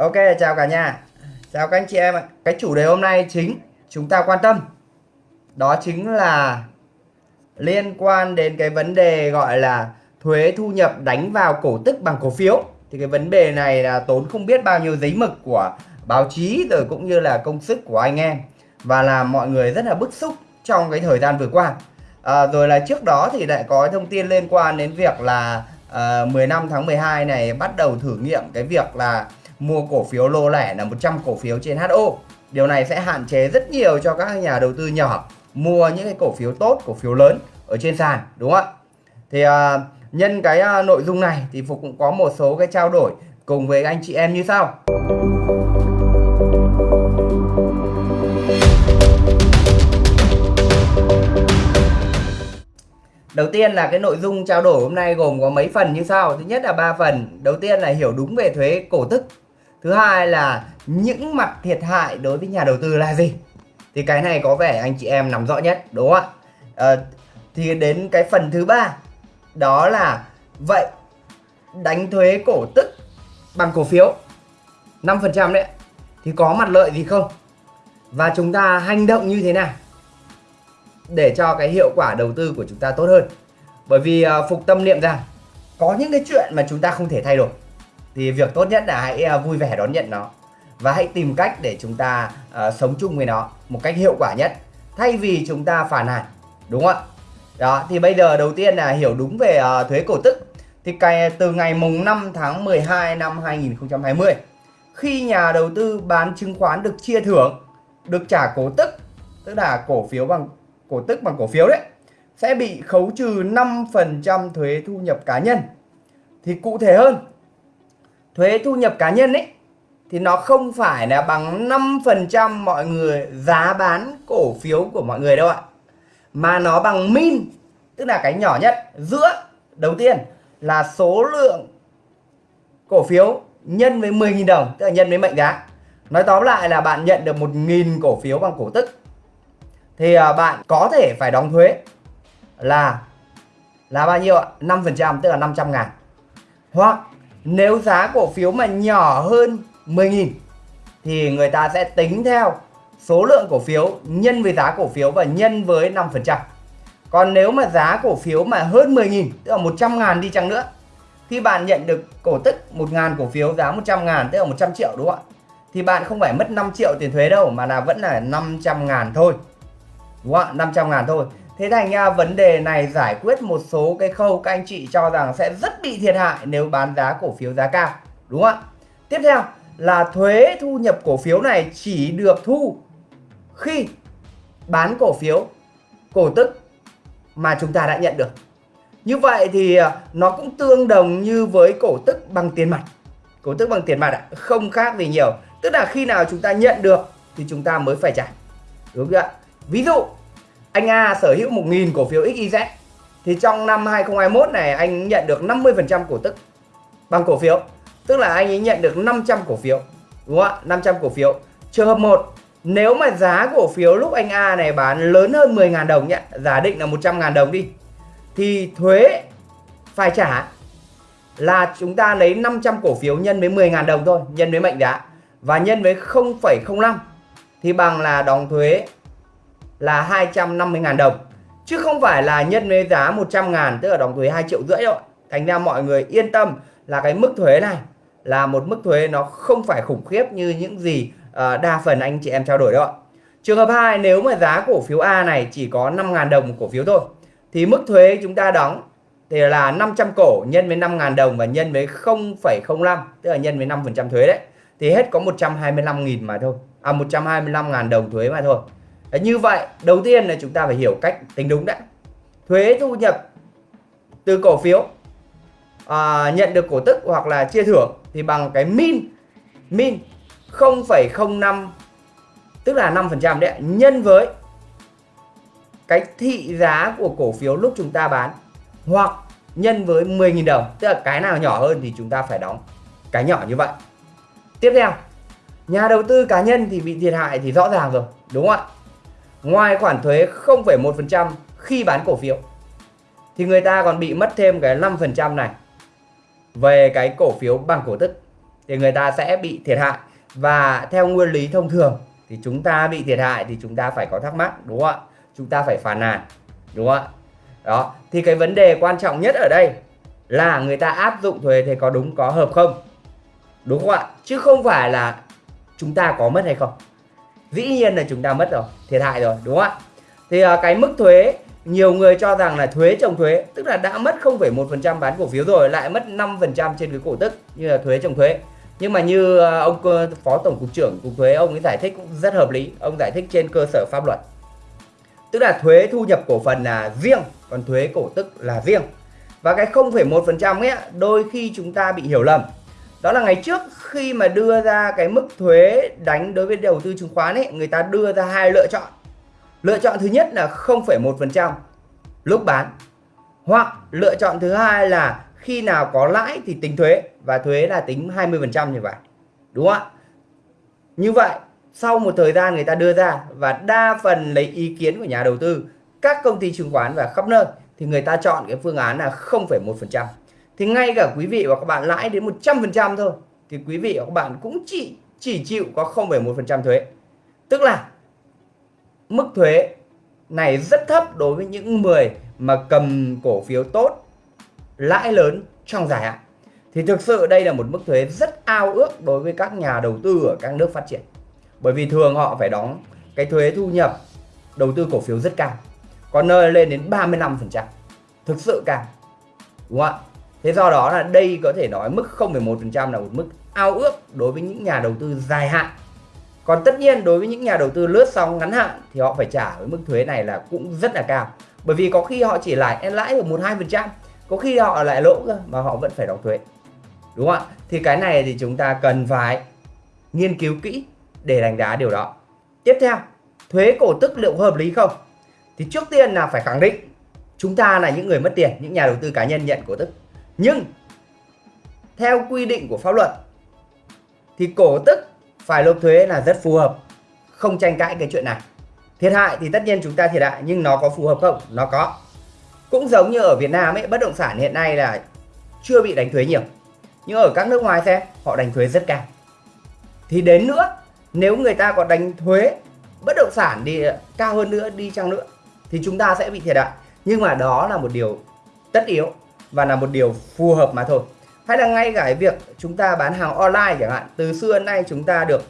Ok, chào cả nhà. Chào các anh chị em ạ. Cái chủ đề hôm nay chính chúng ta quan tâm đó chính là liên quan đến cái vấn đề gọi là thuế thu nhập đánh vào cổ tức bằng cổ phiếu. Thì cái vấn đề này là tốn không biết bao nhiêu giấy mực của báo chí rồi cũng như là công sức của anh em và làm mọi người rất là bức xúc trong cái thời gian vừa qua. À, rồi là trước đó thì lại có thông tin liên quan đến việc là à, 15 tháng 12 này bắt đầu thử nghiệm cái việc là mua cổ phiếu lô lẻ là 100 cổ phiếu trên HO. Điều này sẽ hạn chế rất nhiều cho các nhà đầu tư nhỏ mua những cái cổ phiếu tốt, cổ phiếu lớn ở trên sàn đúng không ạ? Thì uh, nhân cái uh, nội dung này thì Phục cũng có một số cái trao đổi cùng với anh chị em như sau. Đầu tiên là cái nội dung trao đổi hôm nay gồm có mấy phần như sau. Thứ nhất là ba phần. Đầu tiên là hiểu đúng về thuế cổ tức. Thứ hai là những mặt thiệt hại đối với nhà đầu tư là gì. Thì cái này có vẻ anh chị em nắm rõ nhất đúng không ạ? À, thì đến cái phần thứ ba đó là vậy đánh thuế cổ tức bằng cổ phiếu 5% đấy thì có mặt lợi gì không? Và chúng ta hành động như thế nào? để cho cái hiệu quả đầu tư của chúng ta tốt hơn bởi vì uh, phục tâm niệm rằng có những cái chuyện mà chúng ta không thể thay đổi thì việc tốt nhất là hãy à, vui vẻ đón nhận nó. Và hãy tìm cách để chúng ta uh, sống chung với nó một cách hiệu quả nhất thay vì chúng ta phản hàn đúng không ạ? Đó thì bây giờ đầu tiên là hiểu đúng về uh, thuế cổ tức. Thì cái từ ngày mùng 5 tháng 12 năm 2020 khi nhà đầu tư bán chứng khoán được chia thưởng được trả cổ tức tức là cổ phiếu bằng cổ tức bằng cổ phiếu đấy sẽ bị khấu trừ 5% thuế thu nhập cá nhân. Thì cụ thể hơn, thuế thu nhập cá nhân ấy thì nó không phải là bằng 5% mọi người giá bán cổ phiếu của mọi người đâu ạ. Mà nó bằng min, tức là cái nhỏ nhất giữa đầu tiên là số lượng cổ phiếu nhân với 10.000 đồng, tức là nhân với mệnh giá. Nói tóm lại là bạn nhận được 1.000 cổ phiếu bằng cổ tức thì à, bạn có thể phải đóng thuế là là bao nhiêu ạ? 5% tức là 500 ngàn hoặc nếu giá cổ phiếu mà nhỏ hơn 10.000 thì người ta sẽ tính theo số lượng cổ phiếu nhân với giá cổ phiếu và nhân với 5%. Còn nếu mà giá cổ phiếu mà hơn 10.000 tức là 100 ngàn đi chăng nữa khi bạn nhận được cổ tức 1.000 cổ phiếu giá 100 ngàn, tức là 100 triệu đúng không ạ? Thì bạn không phải mất 5 triệu tiền thuế đâu, mà là vẫn là 500 ngàn thôi đúng không ạ 500 ngàn thôi thế thành ra vấn đề này giải quyết một số cái khâu các anh chị cho rằng sẽ rất bị thiệt hại nếu bán giá cổ phiếu giá cao, đúng không ạ? Tiếp theo là thuế thu nhập cổ phiếu này chỉ được thu khi bán cổ phiếu cổ tức mà chúng ta đã nhận được. Như vậy thì à, nó cũng tương đồng như với cổ tức bằng tiền mặt. Cổ tức bằng tiền mặt không khác gì nhiều. Tức là khi nào chúng ta nhận được thì chúng ta mới phải trả, đúng không ạ? Ví dụ anh A sở hữu 1.000 cổ phiếu XYZ thì trong năm 2021 này anh nhận được 50% cổ tức bằng cổ phiếu. Tức là anh ấy nhận được 500 cổ phiếu. Đúng không ạ? 500 cổ phiếu. Trường hợp 1 nếu mà giá cổ phiếu lúc anh A này bán lớn hơn 10.000 đồng nhé Giả định là 100.000 đồng đi Thì thuế phải trả là chúng ta lấy 500 cổ phiếu nhân với 10.000 đồng thôi Nhân với mệnh giá Và nhân với 0,05 Thì bằng là đóng thuế là 250.000 đồng chứ không phải là nhân với giá 100.000 tức là đóng thuế 2 triệu rưỡi đâu thành ra mọi người yên tâm là cái mức thuế này là một mức thuế nó không phải khủng khiếp như những gì uh, đa phần anh chị em trao đổi đâu ạ. Trường hợp 2 nếu mà giá cổ phiếu A này chỉ có 5.000 đồng một cổ phiếu thôi thì mức thuế chúng ta đóng thì là 500 cổ nhân với 5.000 đồng và nhân với 0,05 tức là nhân với 5% thuế đấy. Thì hết có 125.000 mà thôi à 125.000 đồng thuế mà thôi. Đấy, như vậy đầu tiên là chúng ta phải hiểu cách tính đúng đã. Thuế thu nhập từ cổ phiếu à, nhận được cổ tức hoặc là chia thưởng thì bằng cái min min 0,05 tức là 5% đấy nhân với cái thị giá của cổ phiếu lúc chúng ta bán hoặc nhân với 10.000 đồng tức là cái nào nhỏ hơn thì chúng ta phải đóng cái nhỏ như vậy. Tiếp theo nhà đầu tư cá nhân thì bị thiệt hại thì rõ ràng rồi đúng không ạ? Ngoài khoản thuế 0,1% khi bán cổ phiếu thì người ta còn bị mất thêm cái 5% này. Về cái cổ phiếu bằng cổ tức thì người ta sẽ bị thiệt hại. Và theo nguyên lý thông thường thì chúng ta bị thiệt hại thì chúng ta phải có thắc mắc đúng không ạ? Chúng ta phải phản nàn đúng không ạ? Đó thì cái vấn đề quan trọng nhất ở đây là người ta áp dụng thuế thì có đúng có hợp không? Đúng không ạ? Chứ không phải là chúng ta có mất hay không dĩ nhiên là chúng ta mất rồi thiệt hại rồi đúng không ạ? Thì uh, cái mức thuế nhiều người cho rằng là thuế trồng thuế tức là đã mất 0,1% bán cổ phiếu rồi lại mất 5% trên cái cổ tức như là thuế trồng thuế. Nhưng mà như uh, ông phó tổng cục trưởng cục thuế ông ấy giải thích cũng rất hợp lý ông giải thích trên cơ sở pháp luật. Tức là thuế thu nhập cổ phần là riêng còn thuế cổ tức là riêng. Và cái 0,1% ấy đôi khi chúng ta bị hiểu lầm đó là ngày trước khi mà đưa ra cái mức thuế đánh đối với đầu tư chứng khoán ấy người ta đưa ra hai lựa chọn. Lựa chọn thứ nhất là 0,1% lúc bán hoặc lựa chọn thứ hai là khi nào có lãi thì tính thuế và thuế là tính 20% như vậy đúng không ạ? Như vậy sau một thời gian người ta đưa ra và đa phần lấy ý kiến của nhà đầu tư các công ty chứng khoán và khắp nơi thì người ta chọn cái phương án là 0,1% thì ngay cả quý vị và các bạn lãi đến 100% thôi thì quý vị và các bạn cũng chỉ chỉ chịu có 0,1% thuế. Tức là mức thuế này rất thấp đối với những người mà cầm cổ phiếu tốt lãi lớn trong dài hạn. Thì thực sự đây là một mức thuế rất ao ước đối với các nhà đầu tư ở các nước phát triển. Bởi vì thường họ phải đóng cái thuế thu nhập đầu tư cổ phiếu rất cao có nơi lên đến 35% thực sự cao đúng không ạ? Thế do đó là đây có thể nói mức 0,1% là một mức ao ước đối với những nhà đầu tư dài hạn. Còn tất nhiên đối với những nhà đầu tư lướt sóng ngắn hạn thì họ phải trả với mức thuế này là cũng rất là cao. Bởi vì có khi họ chỉ lãi lãi được một hai phần trăm có khi họ lại lỗ cơ mà họ vẫn phải đóng thuế. Đúng không ạ? Thì cái này thì chúng ta cần phải nghiên cứu kỹ để đánh giá điều đó. Tiếp theo thuế cổ tức liệu hợp lý không? Thì trước tiên là phải khẳng định chúng ta là những người mất tiền những nhà đầu tư cá nhân nhận cổ tức nhưng, theo quy định của pháp luật, thì cổ tức phải nộp thuế là rất phù hợp, không tranh cãi cái chuyện này. Thiệt hại thì tất nhiên chúng ta thiệt hại, nhưng nó có phù hợp không? Nó có. Cũng giống như ở Việt Nam ấy, bất động sản hiện nay là chưa bị đánh thuế nhiều. Nhưng ở các nước ngoài xem, họ đánh thuế rất cao. Thì đến nữa, nếu người ta có đánh thuế, bất động sản đi, cao hơn nữa, đi chăng nữa, thì chúng ta sẽ bị thiệt hại. Nhưng mà đó là một điều tất yếu và là một điều phù hợp mà thôi. Hay là ngay cả việc chúng ta bán hàng online chẳng hạn, từ xưa đến nay chúng ta được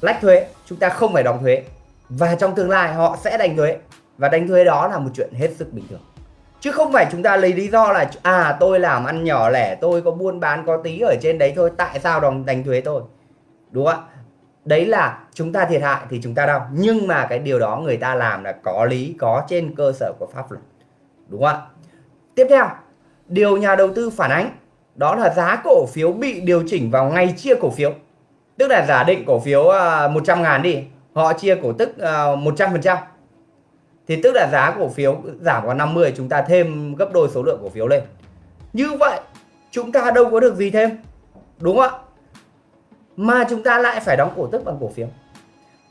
lách thuế, chúng ta không phải đóng thuế. Và trong tương lai họ sẽ đánh thuế, và đánh thuế đó là một chuyện hết sức bình thường. Chứ không phải chúng ta lấy lý do là à tôi làm ăn nhỏ lẻ, tôi có buôn bán có tí ở trên đấy thôi, tại sao đóng, đánh thuế tôi? Đúng không ạ? Đấy là chúng ta thiệt hại thì chúng ta đau. Nhưng mà cái điều đó người ta làm là có lý, có trên cơ sở của pháp luật. Đúng không ạ? Tiếp theo điều nhà đầu tư phản ánh, đó là giá cổ phiếu bị điều chỉnh vào ngày chia cổ phiếu. Tức là giả định cổ phiếu à, 100 ngàn đi, họ chia cổ tức à, 100% thì tức là giá cổ phiếu giảm vào 50 chúng ta thêm gấp đôi số lượng cổ phiếu lên. Như vậy, chúng ta đâu có được gì thêm, đúng không ạ? Mà chúng ta lại phải đóng cổ tức bằng cổ phiếu.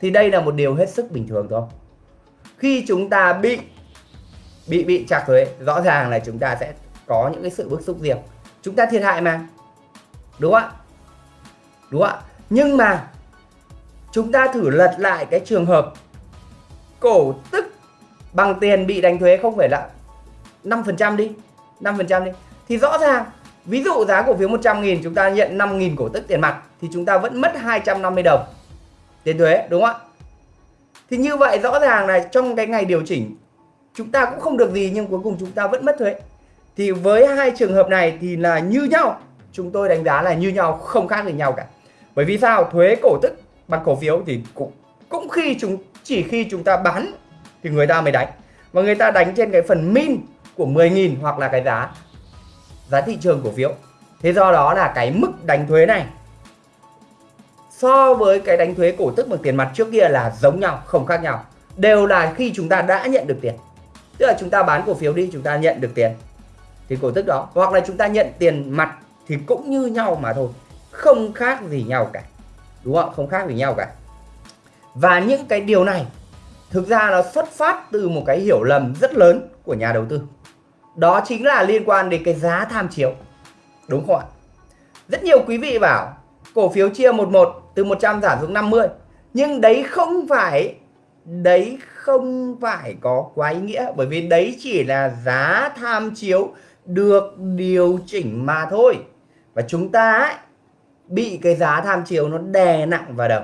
Thì đây là một điều hết sức bình thường thôi. Khi chúng ta bị bị bị chặt thuế, rõ ràng là chúng ta sẽ có những cái sự bức xúc riêng. Chúng ta thiệt hại mà. Đúng không ạ? Đúng không ạ? Nhưng mà chúng ta thử lật lại cái trường hợp cổ tức bằng tiền bị đánh thuế không phải là 5% đi 5% đi. Thì rõ ràng, ví dụ giá cổ phiếu 100.000 chúng ta nhận 5.000 cổ tức tiền mặt, thì chúng ta vẫn mất 250 đồng tiền thuế, đúng không ạ? Thì như vậy rõ ràng là trong cái ngày điều chỉnh, chúng ta cũng không được gì, nhưng cuối cùng chúng ta vẫn mất thuế thì với hai trường hợp này thì là như nhau. Chúng tôi đánh giá là như nhau, không khác gì nhau cả. Bởi vì sao? Thuế cổ tức bằng cổ phiếu thì cũng cũng khi chúng, chỉ khi chúng ta bán thì người ta mới đánh. Và người ta đánh trên cái phần min của 10.000 hoặc là cái giá giá thị trường cổ phiếu. Thế do đó là cái mức đánh thuế này so với cái đánh thuế cổ tức bằng tiền mặt trước kia là giống nhau, không khác nhau. Đều là khi chúng ta đã nhận được tiền. Tức là chúng ta bán cổ phiếu đi, chúng ta nhận được tiền thì cổ tức đó. Hoặc là chúng ta nhận tiền mặt thì cũng như nhau mà thôi. Không khác gì nhau cả. Đúng không? Không khác gì nhau cả. Và những cái điều này thực ra nó xuất phát từ một cái hiểu lầm rất lớn của nhà đầu tư. Đó chính là liên quan đến cái giá tham chiếu. Đúng không ạ? Rất nhiều quý vị bảo cổ phiếu chia 11 từ 100 giảm xuống 50 nhưng đấy không phải, đấy không phải có quá ý nghĩa. Bởi vì đấy chỉ là giá tham chiếu được điều chỉnh mà thôi. Và chúng ta ấy, bị cái giá tham chiếu nó đè nặng vào đầu.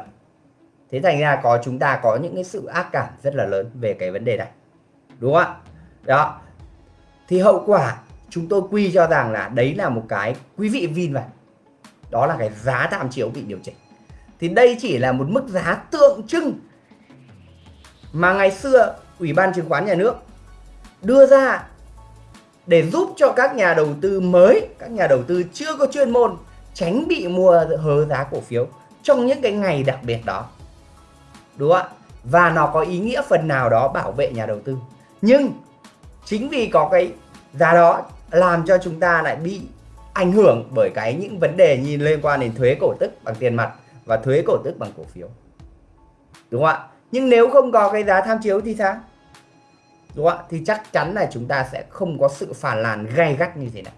Thế thành ra có chúng ta có những cái sự ác cảm rất là lớn về cái vấn đề này. Đúng không ạ? Đó. Thì hậu quả chúng tôi quy cho rằng là đấy là một cái quý vị vin vào. Đó là cái giá tham chiếu bị điều chỉnh. Thì đây chỉ là một mức giá tượng trưng mà ngày xưa ủy ban chứng khoán nhà nước đưa ra để giúp cho các nhà đầu tư mới, các nhà đầu tư chưa có chuyên môn tránh bị mua hớ giá cổ phiếu trong những cái ngày đặc biệt đó. Đúng không ạ? Và nó có ý nghĩa phần nào đó bảo vệ nhà đầu tư. Nhưng chính vì có cái giá đó làm cho chúng ta lại bị ảnh hưởng bởi cái những vấn đề nhìn liên quan đến thuế cổ tức bằng tiền mặt và thuế cổ tức bằng cổ phiếu. Đúng không ạ? Nhưng nếu không có cái giá tham chiếu thì sao? Đúng không ạ? Thì chắc chắn là chúng ta sẽ không có sự phản làn gay gắt như thế này.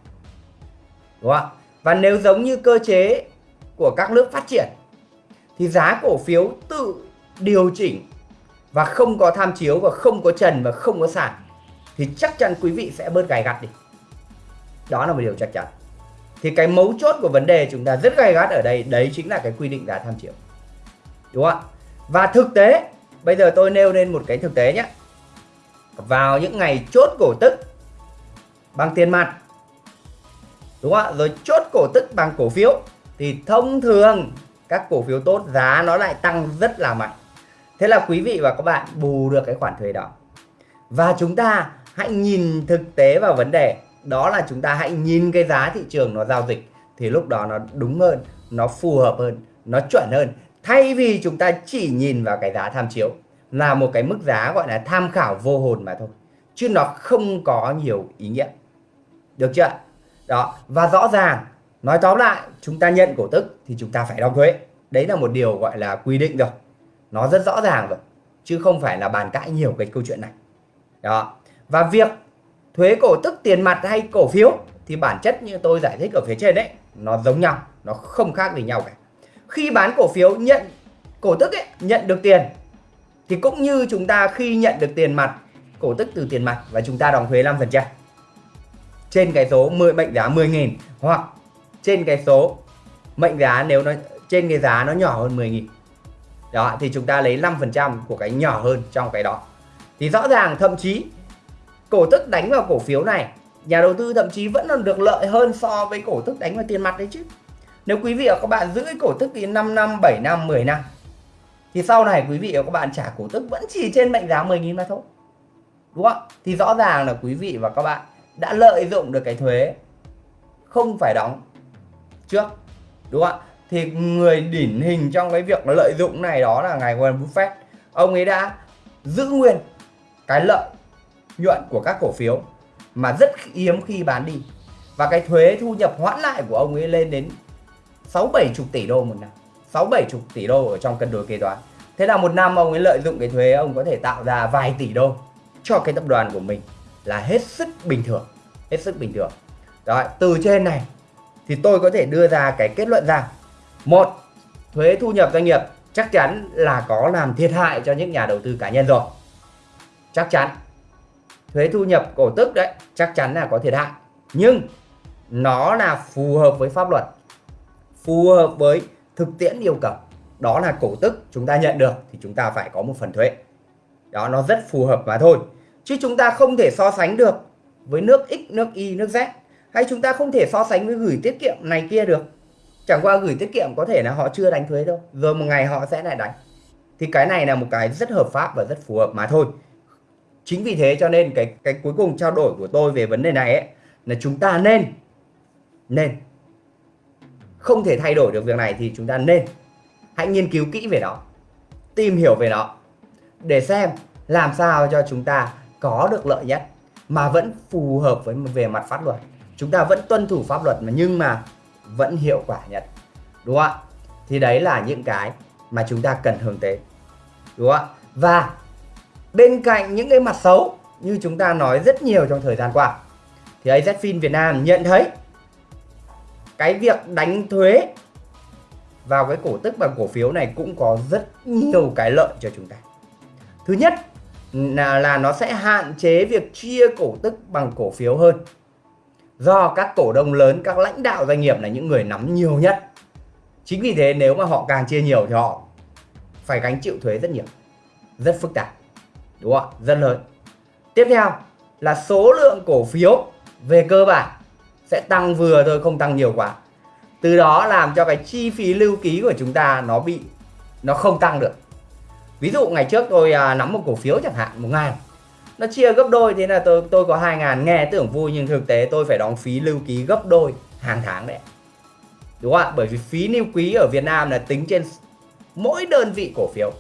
Đúng không ạ? Và nếu giống như cơ chế của các nước phát triển, thì giá cổ phiếu tự điều chỉnh và không có tham chiếu và không có trần và không có sàn, thì chắc chắn quý vị sẽ bớt gay gắt đi. Đó là một điều chắc chắn. Thì cái mấu chốt của vấn đề chúng ta rất gay gắt ở đây, đấy chính là cái quy định giá tham chiếu. Đúng không ạ? Và thực tế, bây giờ tôi nêu lên một cái thực tế nhé vào những ngày chốt cổ tức bằng tiền mặt. Đúng không ạ? Rồi chốt cổ tức bằng cổ phiếu. Thì thông thường các cổ phiếu tốt giá nó lại tăng rất là mạnh. Thế là quý vị và các bạn bù được cái khoản thuế đó. Và chúng ta hãy nhìn thực tế vào vấn đề. Đó là chúng ta hãy nhìn cái giá thị trường nó giao dịch thì lúc đó nó đúng hơn, nó phù hợp hơn, nó chuẩn hơn. Thay vì chúng ta chỉ nhìn vào cái giá tham chiếu là một cái mức giá gọi là tham khảo vô hồn mà thôi. Chứ nó không có nhiều ý nghĩa. Được chưa đó và rõ ràng nói tóm lại chúng ta nhận cổ tức thì chúng ta phải đóng thuế. Đấy là một điều gọi là quy định rồi. Nó rất rõ ràng rồi chứ không phải là bàn cãi nhiều cái câu chuyện này. Đó và việc thuế cổ tức tiền mặt hay cổ phiếu thì bản chất như tôi giải thích ở phía trên đấy nó giống nhau nó không khác gì nhau cả. Khi bán cổ phiếu nhận cổ tức ấy, nhận được tiền thì cũng như chúng ta khi nhận được tiền mặt, cổ tức từ tiền mặt và chúng ta đóng thuế 5% trên cái số 10 mệnh giá 10.000 hoặc trên cái số mệnh giá nếu nó, trên cái giá nó nhỏ hơn 10.000 đó, thì chúng ta lấy 5% của cái nhỏ hơn trong cái đó. Thì rõ ràng thậm chí cổ tức đánh vào cổ phiếu này, nhà đầu tư thậm chí vẫn còn được lợi hơn so với cổ tức đánh vào tiền mặt đấy chứ. Nếu quý vị và các bạn giữ cái cổ tức thì 5 năm 7 năm 10 năm thì sau này quý vị và các bạn trả cổ tức vẫn chỉ trên mệnh giá 10.000 mà thôi. Đúng không? Thì rõ ràng là quý vị và các bạn đã lợi dụng được cái thuế không phải đóng trước. Đúng không ạ? Thì người điển hình trong cái việc lợi dụng này đó là ngài Warren Buffett. Ông ấy đã giữ nguyên cái lợi nhuận của các cổ phiếu mà rất hiếm khi bán đi. Và cái thuế thu nhập hoãn lại của ông ấy lên đến 6 70 tỷ đô một năm. 6 70 tỷ đô ở trong cân đối kế toán. Thế là một năm ông ấy lợi dụng cái thuế, ông có thể tạo ra vài tỷ đô cho cái tập đoàn của mình là hết sức bình thường, hết sức bình thường. Đó từ trên này thì tôi có thể đưa ra cái kết luận rằng, một, thuế thu nhập doanh nghiệp chắc chắn là có làm thiệt hại cho những nhà đầu tư cá nhân rồi. Chắc chắn. Thuế thu nhập cổ tức đấy, chắc chắn là có thiệt hại. Nhưng nó là phù hợp với pháp luật, phù hợp với thực tiễn yêu cầu. Đó là cổ tức chúng ta nhận được thì chúng ta phải có một phần thuế. Đó nó rất phù hợp mà thôi. Chứ chúng ta không thể so sánh được với nước X, nước Y, nước Z. Hay chúng ta không thể so sánh với gửi tiết kiệm này kia được. Chẳng qua gửi tiết kiệm có thể là họ chưa đánh thuế đâu. Rồi một ngày họ sẽ lại đánh. Thì cái này là một cái rất hợp pháp và rất phù hợp mà thôi. Chính vì thế cho nên cái cái cuối cùng trao đổi của tôi về vấn đề này ấy là chúng ta nên nên không thể thay đổi được việc này thì chúng ta nên hãy nghiên cứu kỹ về nó, tìm hiểu về nó để xem làm sao cho chúng ta có được lợi nhất mà vẫn phù hợp với về mặt pháp luật. Chúng ta vẫn tuân thủ pháp luật mà nhưng mà vẫn hiệu quả nhất, đúng không ạ? Thì đấy là những cái mà chúng ta cần hướng tới, đúng không ạ? Và bên cạnh những cái mặt xấu như chúng ta nói rất nhiều trong thời gian qua, thì AZFIN Việt Nam nhận thấy cái việc đánh thuế vào cái cổ tức bằng cổ phiếu này cũng có rất nhiều cái lợi cho chúng ta. Thứ nhất là, là nó sẽ hạn chế việc chia cổ tức bằng cổ phiếu hơn. Do các cổ đông lớn, các lãnh đạo doanh nghiệp là những người nắm nhiều nhất. Chính vì thế nếu mà họ càng chia nhiều thì họ phải gánh chịu thuế rất nhiều. Rất phức tạp. Đúng không ạ? Rất lớn. Tiếp theo là số lượng cổ phiếu về cơ bản sẽ tăng vừa thôi không tăng nhiều quá. Từ đó làm cho cái chi phí lưu ký của chúng ta nó bị nó không tăng được. Ví dụ ngày trước tôi à, nắm một cổ phiếu chẳng hạn một ngàn. Nó chia gấp đôi thế là tôi tôi có hai ngàn nghe tưởng vui nhưng thực tế tôi phải đóng phí lưu ký gấp đôi hàng tháng đấy đúng không ạ? Bởi vì phí lưu ký ở Việt Nam là tính trên mỗi đơn vị cổ phiếu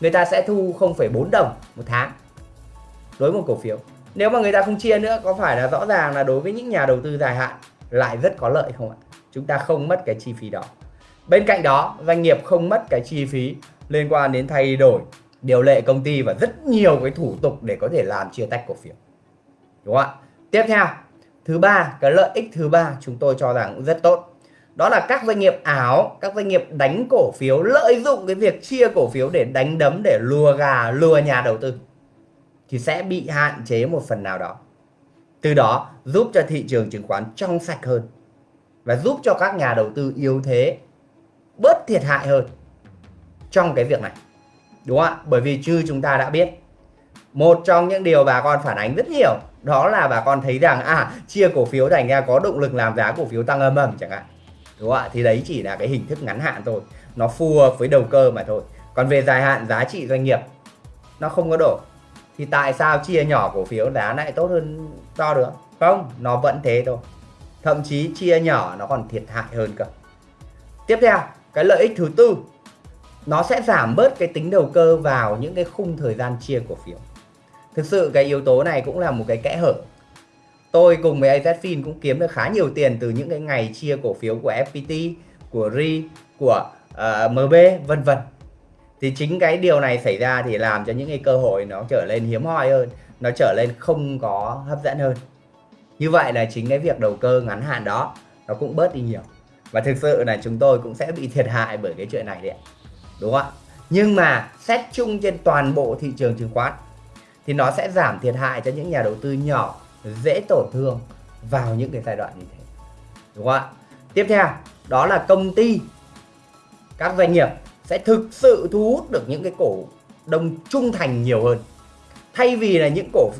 người ta sẽ thu 0,4 đồng một tháng đối với một cổ phiếu nếu mà người ta không chia nữa, có phải là rõ ràng là đối với những nhà đầu tư dài hạn lại rất có lợi không ạ? Chúng ta không mất cái chi phí đó. Bên cạnh đó, doanh nghiệp không mất cái chi phí liên quan đến thay đổi, điều lệ công ty và rất nhiều cái thủ tục để có thể làm chia tách cổ phiếu. Đúng không ạ? Tiếp theo, thứ ba, cái lợi ích thứ ba chúng tôi cho rằng cũng rất tốt. Đó là các doanh nghiệp ảo, các doanh nghiệp đánh cổ phiếu lợi dụng cái việc chia cổ phiếu để đánh đấm, để lùa gà lùa nhà đầu tư thì sẽ bị hạn chế một phần nào đó. Từ đó giúp cho thị trường chứng khoán trong sạch hơn và giúp cho các nhà đầu tư yếu thế, bớt thiệt hại hơn trong cái việc này. Đúng không ạ? Bởi vì như chúng ta đã biết, một trong những điều bà con phản ánh rất nhiều đó là bà con thấy rằng à chia cổ phiếu thành ra có động lực làm giá cổ phiếu tăng âm ầm chẳng hạn. Đúng không ạ? Thì đấy chỉ là cái hình thức ngắn hạn thôi. Nó phù hợp với đầu cơ mà thôi. Còn về dài hạn, giá trị doanh nghiệp, nó không có đổ thì tại sao chia nhỏ cổ phiếu giá lại tốt hơn to được? Không nó vẫn thế thôi. Thậm chí chia nhỏ nó còn thiệt hại hơn cơ. Tiếp theo cái lợi ích thứ tư nó sẽ giảm bớt cái tính đầu cơ vào những cái khung thời gian chia cổ phiếu. Thực sự cái yếu tố này cũng là một cái kẽ hở. Tôi cùng với AZFIN cũng kiếm được khá nhiều tiền từ những cái ngày chia cổ phiếu của FPT của RI của ờ, uh, MB vân vân thì chính cái điều này xảy ra thì làm cho những cái cơ hội nó trở lên hiếm hoi hơn, nó trở lên không có hấp dẫn hơn. Như vậy là chính cái việc đầu cơ ngắn hạn đó nó cũng bớt đi nhiều. Và thực sự là chúng tôi cũng sẽ bị thiệt hại bởi cái chuyện này đấy đúng không ạ? Nhưng mà xét chung trên toàn bộ thị trường chứng khoán thì nó sẽ giảm thiệt hại cho những nhà đầu tư nhỏ, dễ tổn thương vào những cái giai đoạn như thế. Đúng không ạ? Tiếp theo, đó là công ty các doanh nghiệp sẽ thực sự thu hút được những cái cổ đông trung thành nhiều hơn. Thay vì là những cổ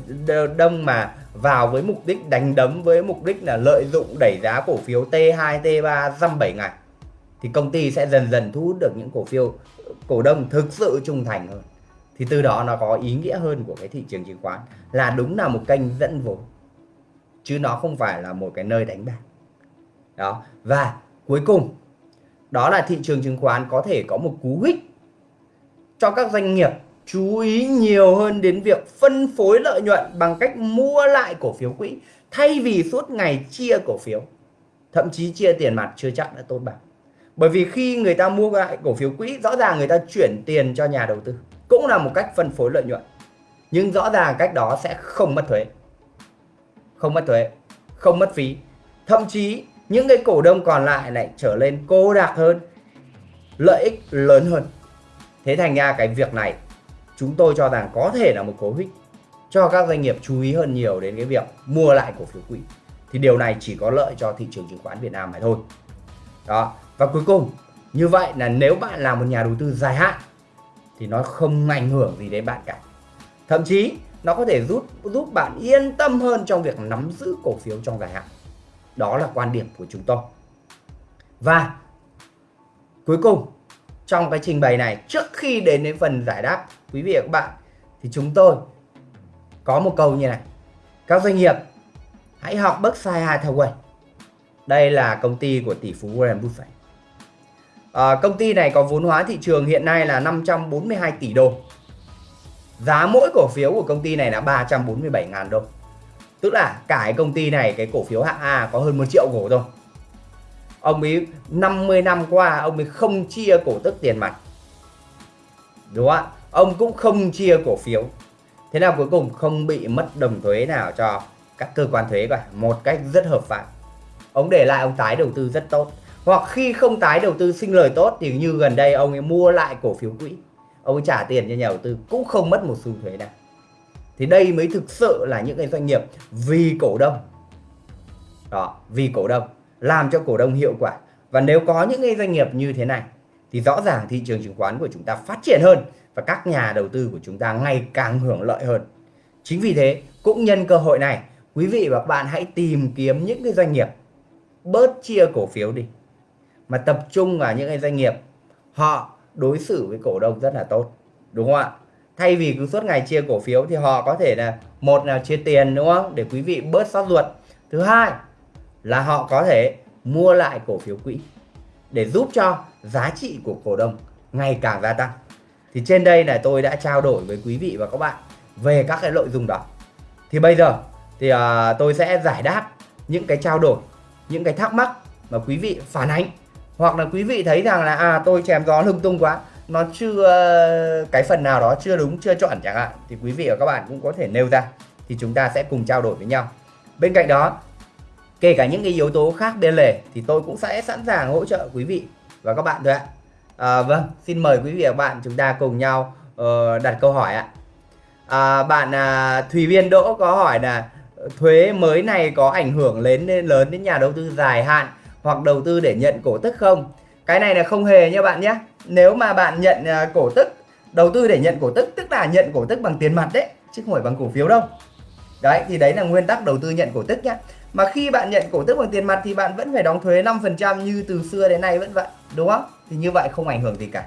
đông mà vào với mục đích đánh đấm với mục đích là lợi dụng đẩy giá cổ phiếu T2, T3 dăm 7 ngày thì công ty sẽ dần dần thu hút được những cổ phiếu cổ đông thực sự trung thành hơn. Thì từ đó nó có ý nghĩa hơn của cái thị trường chứng khoán là đúng là một kênh dẫn vốn chứ nó không phải là một cái nơi đánh bạc. Đó và cuối cùng đó là thị trường chứng khoán có thể có một cú hích cho các doanh nghiệp chú ý nhiều hơn đến việc phân phối lợi nhuận bằng cách mua lại cổ phiếu quỹ, thay vì suốt ngày chia cổ phiếu. Thậm chí chia tiền mặt chưa chắc đã tốt bằng. Bởi vì khi người ta mua lại cổ phiếu quỹ, rõ ràng người ta chuyển tiền cho nhà đầu tư, cũng là một cách phân phối lợi nhuận. Nhưng rõ ràng cách đó sẽ không mất thuế. Không mất thuế, không mất phí. Thậm chí những cái cổ đông còn lại lại trở lên cô đặc hơn, lợi ích lớn hơn. Thế thành ra cái việc này, chúng tôi cho rằng có thể là một cố hích cho các doanh nghiệp chú ý hơn nhiều đến cái việc mua lại cổ phiếu quỹ. Thì điều này chỉ có lợi cho thị trường chứng khoán Việt Nam mà thôi. Đó, và cuối cùng, như vậy là nếu bạn là một nhà đầu tư dài hạn, thì nó không ảnh hưởng gì đến bạn cả. Thậm chí, nó có thể giúp giúp bạn yên tâm hơn trong việc nắm giữ cổ phiếu trong dài hạn đó là quan điểm của chúng tôi. Và cuối cùng trong cái trình bày này trước khi đến đến phần giải đáp quý vị và các bạn thì chúng tôi có một câu như này. Các doanh nghiệp hãy học Berkshire Hathaway đây là công ty của tỷ phú Warren Buffett. À, công ty này có vốn hóa thị trường hiện nay là 542 tỷ đô. Giá mỗi cổ phiếu của công ty này là 347 ngàn đô tức là cả cái công ty này, cái cổ phiếu hạng A có hơn 1 triệu cổ thôi. Ông ấy 50 năm qua, ông ấy không chia cổ tức tiền mặt. Đúng không ạ? Ông cũng không chia cổ phiếu. Thế nào cuối cùng không bị mất đồng thuế nào cho các cơ quan thuế cả. Một cách rất hợp pháp. Ông để lại ông tái đầu tư rất tốt. Hoặc khi không tái đầu tư sinh lời tốt thì như gần đây ông ấy mua lại cổ phiếu quỹ. Ông ấy trả tiền cho nhà đầu tư cũng không mất một xu thuế nào thì đây mới thực sự là những cái doanh nghiệp vì cổ đông. Đó, vì cổ đông, làm cho cổ đông hiệu quả. Và nếu có những cái doanh nghiệp như thế này, thì rõ ràng thị trường chứng khoán của chúng ta phát triển hơn và các nhà đầu tư của chúng ta ngày càng hưởng lợi hơn. Chính vì thế, cũng nhân cơ hội này, quý vị và các bạn hãy tìm kiếm những cái doanh nghiệp bớt chia cổ phiếu đi, mà tập trung vào những cái doanh nghiệp họ đối xử với cổ đông rất là tốt. Đúng không ạ? Thay vì cứ suốt ngày chia cổ phiếu thì họ có thể là một là chia tiền đúng không? Để quý vị bớt sót ruột. Thứ hai là họ có thể mua lại cổ phiếu quỹ để giúp cho giá trị của cổ đông ngày càng gia tăng. Thì trên đây là tôi đã trao đổi với quý vị và các bạn về các cái nội dung đó. Thì bây giờ thì uh, tôi sẽ giải đáp những cái trao đổi những cái thắc mắc mà quý vị phản ánh. Hoặc là quý vị thấy rằng là à tôi chèm gió lung tung quá nó chưa cái phần nào đó chưa đúng chưa chuẩn chẳng hạn thì quý vị và các bạn cũng có thể nêu ra thì chúng ta sẽ cùng trao đổi với nhau. Bên cạnh đó kể cả những cái yếu tố khác bên lề thì tôi cũng sẽ sẵn sàng hỗ trợ quý vị và các bạn thôi ạ. À, vâng xin mời quý vị và các bạn chúng ta cùng nhau uh, đặt câu hỏi ạ. À, bạn à, thùy viên đỗ có hỏi là ờ, thuế mới này có ảnh hưởng lớn đến lớn đến nhà đầu tư dài hạn hoặc đầu tư để nhận cổ tức không? Cái này là không hề nha bạn nhé nếu mà bạn nhận à, cổ tức, đầu tư để nhận cổ tức tức là nhận cổ tức bằng tiền mặt đấy, chứ không phải bằng cổ phiếu đâu. Đấy, thì đấy là nguyên tắc đầu tư nhận cổ tức nhá. Mà khi bạn nhận cổ tức bằng tiền mặt thì bạn vẫn phải đóng thuế 5% như từ xưa đến nay vẫn vậy, đúng không? Thì như vậy không ảnh hưởng gì cả.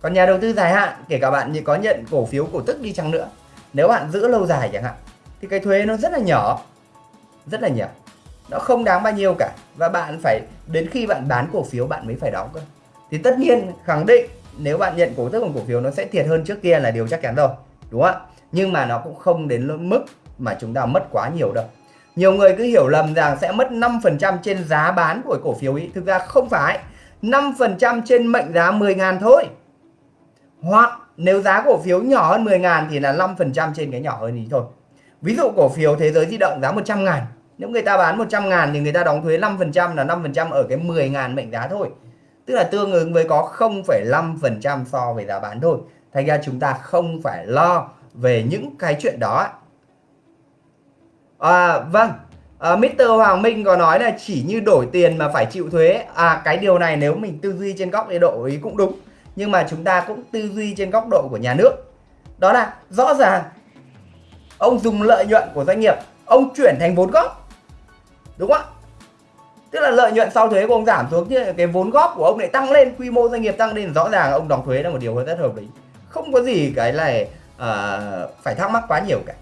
Còn nhà đầu tư dài hạn, kể cả bạn có nhận cổ phiếu cổ tức đi chăng nữa, nếu bạn giữ lâu dài chẳng hạn, thì cái thuế nó rất là nhỏ, rất là nhỏ. Nó không đáng bao nhiêu cả, và bạn phải, đến khi bạn bán cổ phiếu bạn mới phải đóng cơ thì tất nhiên, khẳng định nếu bạn nhận cổ tức bằng cổ phiếu nó sẽ thiệt hơn trước kia là điều chắc chắn rồi, đúng không ạ? Nhưng mà nó cũng không đến mức mà chúng ta mất quá nhiều đâu. Nhiều người cứ hiểu lầm rằng sẽ mất 5% trên giá bán của cổ phiếu ý. Thực ra không phải. 5% trên mệnh giá 10.000 thôi. Hoặc nếu giá cổ phiếu nhỏ hơn 10.000 thì là 5% trên cái nhỏ hơn ý thôi. Ví dụ cổ phiếu thế giới di động giá 100.000 nếu người ta bán 100.000 thì người ta đóng thuế 5% là 5% ở cái 10.000 mệnh giá thôi tức là tương ứng với có 0,5% so với giá bán thôi. Thành ra chúng ta không phải lo về những cái chuyện đó. À, vâng. À, Mr. Hoàng Minh có nói là chỉ như đổi tiền mà phải chịu thuế. À cái điều này nếu mình tư duy trên góc độ ý cũng đúng. Nhưng mà chúng ta cũng tư duy trên góc độ của nhà nước. Đó là rõ ràng ông dùng lợi nhuận của doanh nghiệp ông chuyển thành vốn góp. Đúng không ạ? Tức là lợi nhuận sau thuế của ông giảm xuống chứ cái vốn góp của ông lại tăng lên quy mô doanh nghiệp tăng lên rõ ràng ông đóng thuế là một điều rất hợp lý. Không có gì cái này uh, ờ, phải thắc mắc quá nhiều cả.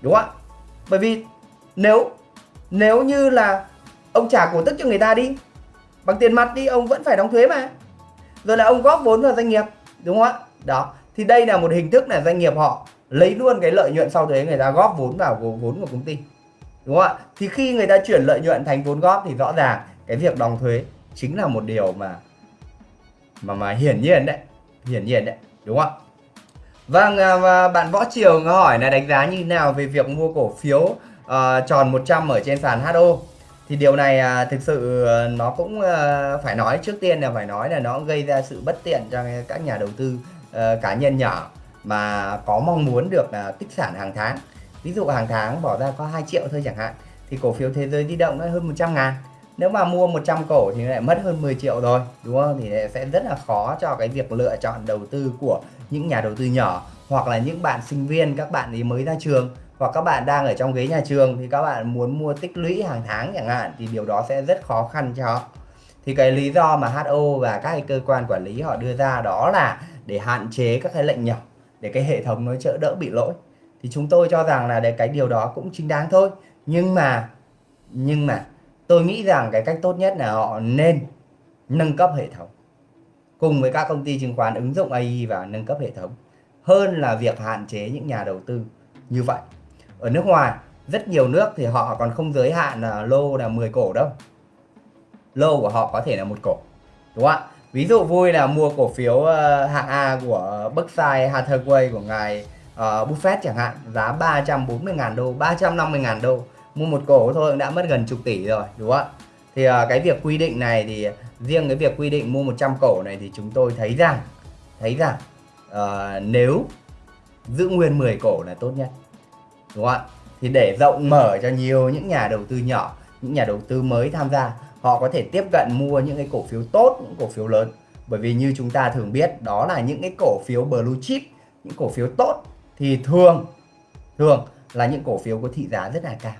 Đúng không ạ? Bởi vì nếu nếu như là ông trả cổ tức cho người ta đi bằng tiền mặt đi ông vẫn phải đóng thuế mà. Rồi là ông góp vốn vào doanh nghiệp đúng không ạ? Đó thì đây là một hình thức là doanh nghiệp họ lấy luôn cái lợi nhuận sau thuế người ta góp vốn vào vốn của công ty đúng không ạ thì khi người ta chuyển lợi nhuận thành vốn góp thì rõ ràng cái việc đóng thuế chính là một điều mà mà mà hiển nhiên đấy hiển nhiên đấy đúng không ạ Vâng, à, và bạn Võ Triều hỏi là đánh giá như nào về việc mua cổ phiếu uh, tròn 100 ở trên sàn HO. Thì điều này uh, thực sự uh, nó cũng uh, phải nói trước tiên là phải nói là nó gây ra sự bất tiện cho các nhà đầu tư uh, cá nhân nhỏ mà có mong muốn được uh, tích sản hàng tháng. Ví dụ hàng tháng bỏ ra có 2 triệu thôi chẳng hạn, thì cổ phiếu thế giới di động nó hơn 100 ngàn. Nếu mà mua 100 cổ thì lại mất hơn 10 triệu rồi, đúng không? Thì sẽ rất là khó cho cái việc lựa chọn đầu tư của những nhà đầu tư nhỏ hoặc là những bạn sinh viên, các bạn ấy mới ra trường hoặc các bạn đang ở trong ghế nhà trường thì các bạn muốn mua tích lũy hàng tháng chẳng hạn thì điều đó sẽ rất khó khăn cho họ. Thì cái lý do mà HO và các cái cơ quan quản lý họ đưa ra đó là để hạn chế các cái lệnh nhỏ, để cái hệ thống nó trợ đỡ bị lỗi thì chúng tôi cho rằng là để cái điều đó cũng chính đáng thôi. Nhưng mà nhưng mà, tôi nghĩ rằng cái cách tốt nhất là họ nên nâng cấp hệ thống cùng với các công ty chứng khoán, ứng dụng AI và nâng cấp hệ thống. Hơn là việc hạn chế những nhà đầu tư như vậy. Ở nước ngoài, rất nhiều nước thì họ còn không giới hạn là lô là 10 cổ đâu. Lô của họ có thể là một cổ, đúng không ạ? Ví dụ vui là mua cổ phiếu ờ, hạng A của Berkshire Hathaway của ngài Ờ, uh, Buffett chẳng hạn giá 340.000 đô 350.000 đô. Mua một cổ thôi đã mất gần chục tỷ rồi đúng không ạ? Thì uh, cái việc quy định này thì riêng cái việc quy định mua 100 cổ này thì chúng tôi thấy rằng thấy rằng uh, nếu giữ nguyên 10 cổ là tốt nhất đúng không ạ? Thì để rộng mở cho nhiều những nhà đầu tư nhỏ những nhà đầu tư mới tham gia họ có thể tiếp cận mua những cái cổ phiếu tốt những cổ phiếu lớn. Bởi vì như chúng ta thường biết đó là những cái cổ phiếu blue chip những cổ phiếu tốt thì thường thường là những cổ phiếu có thị giá rất là cao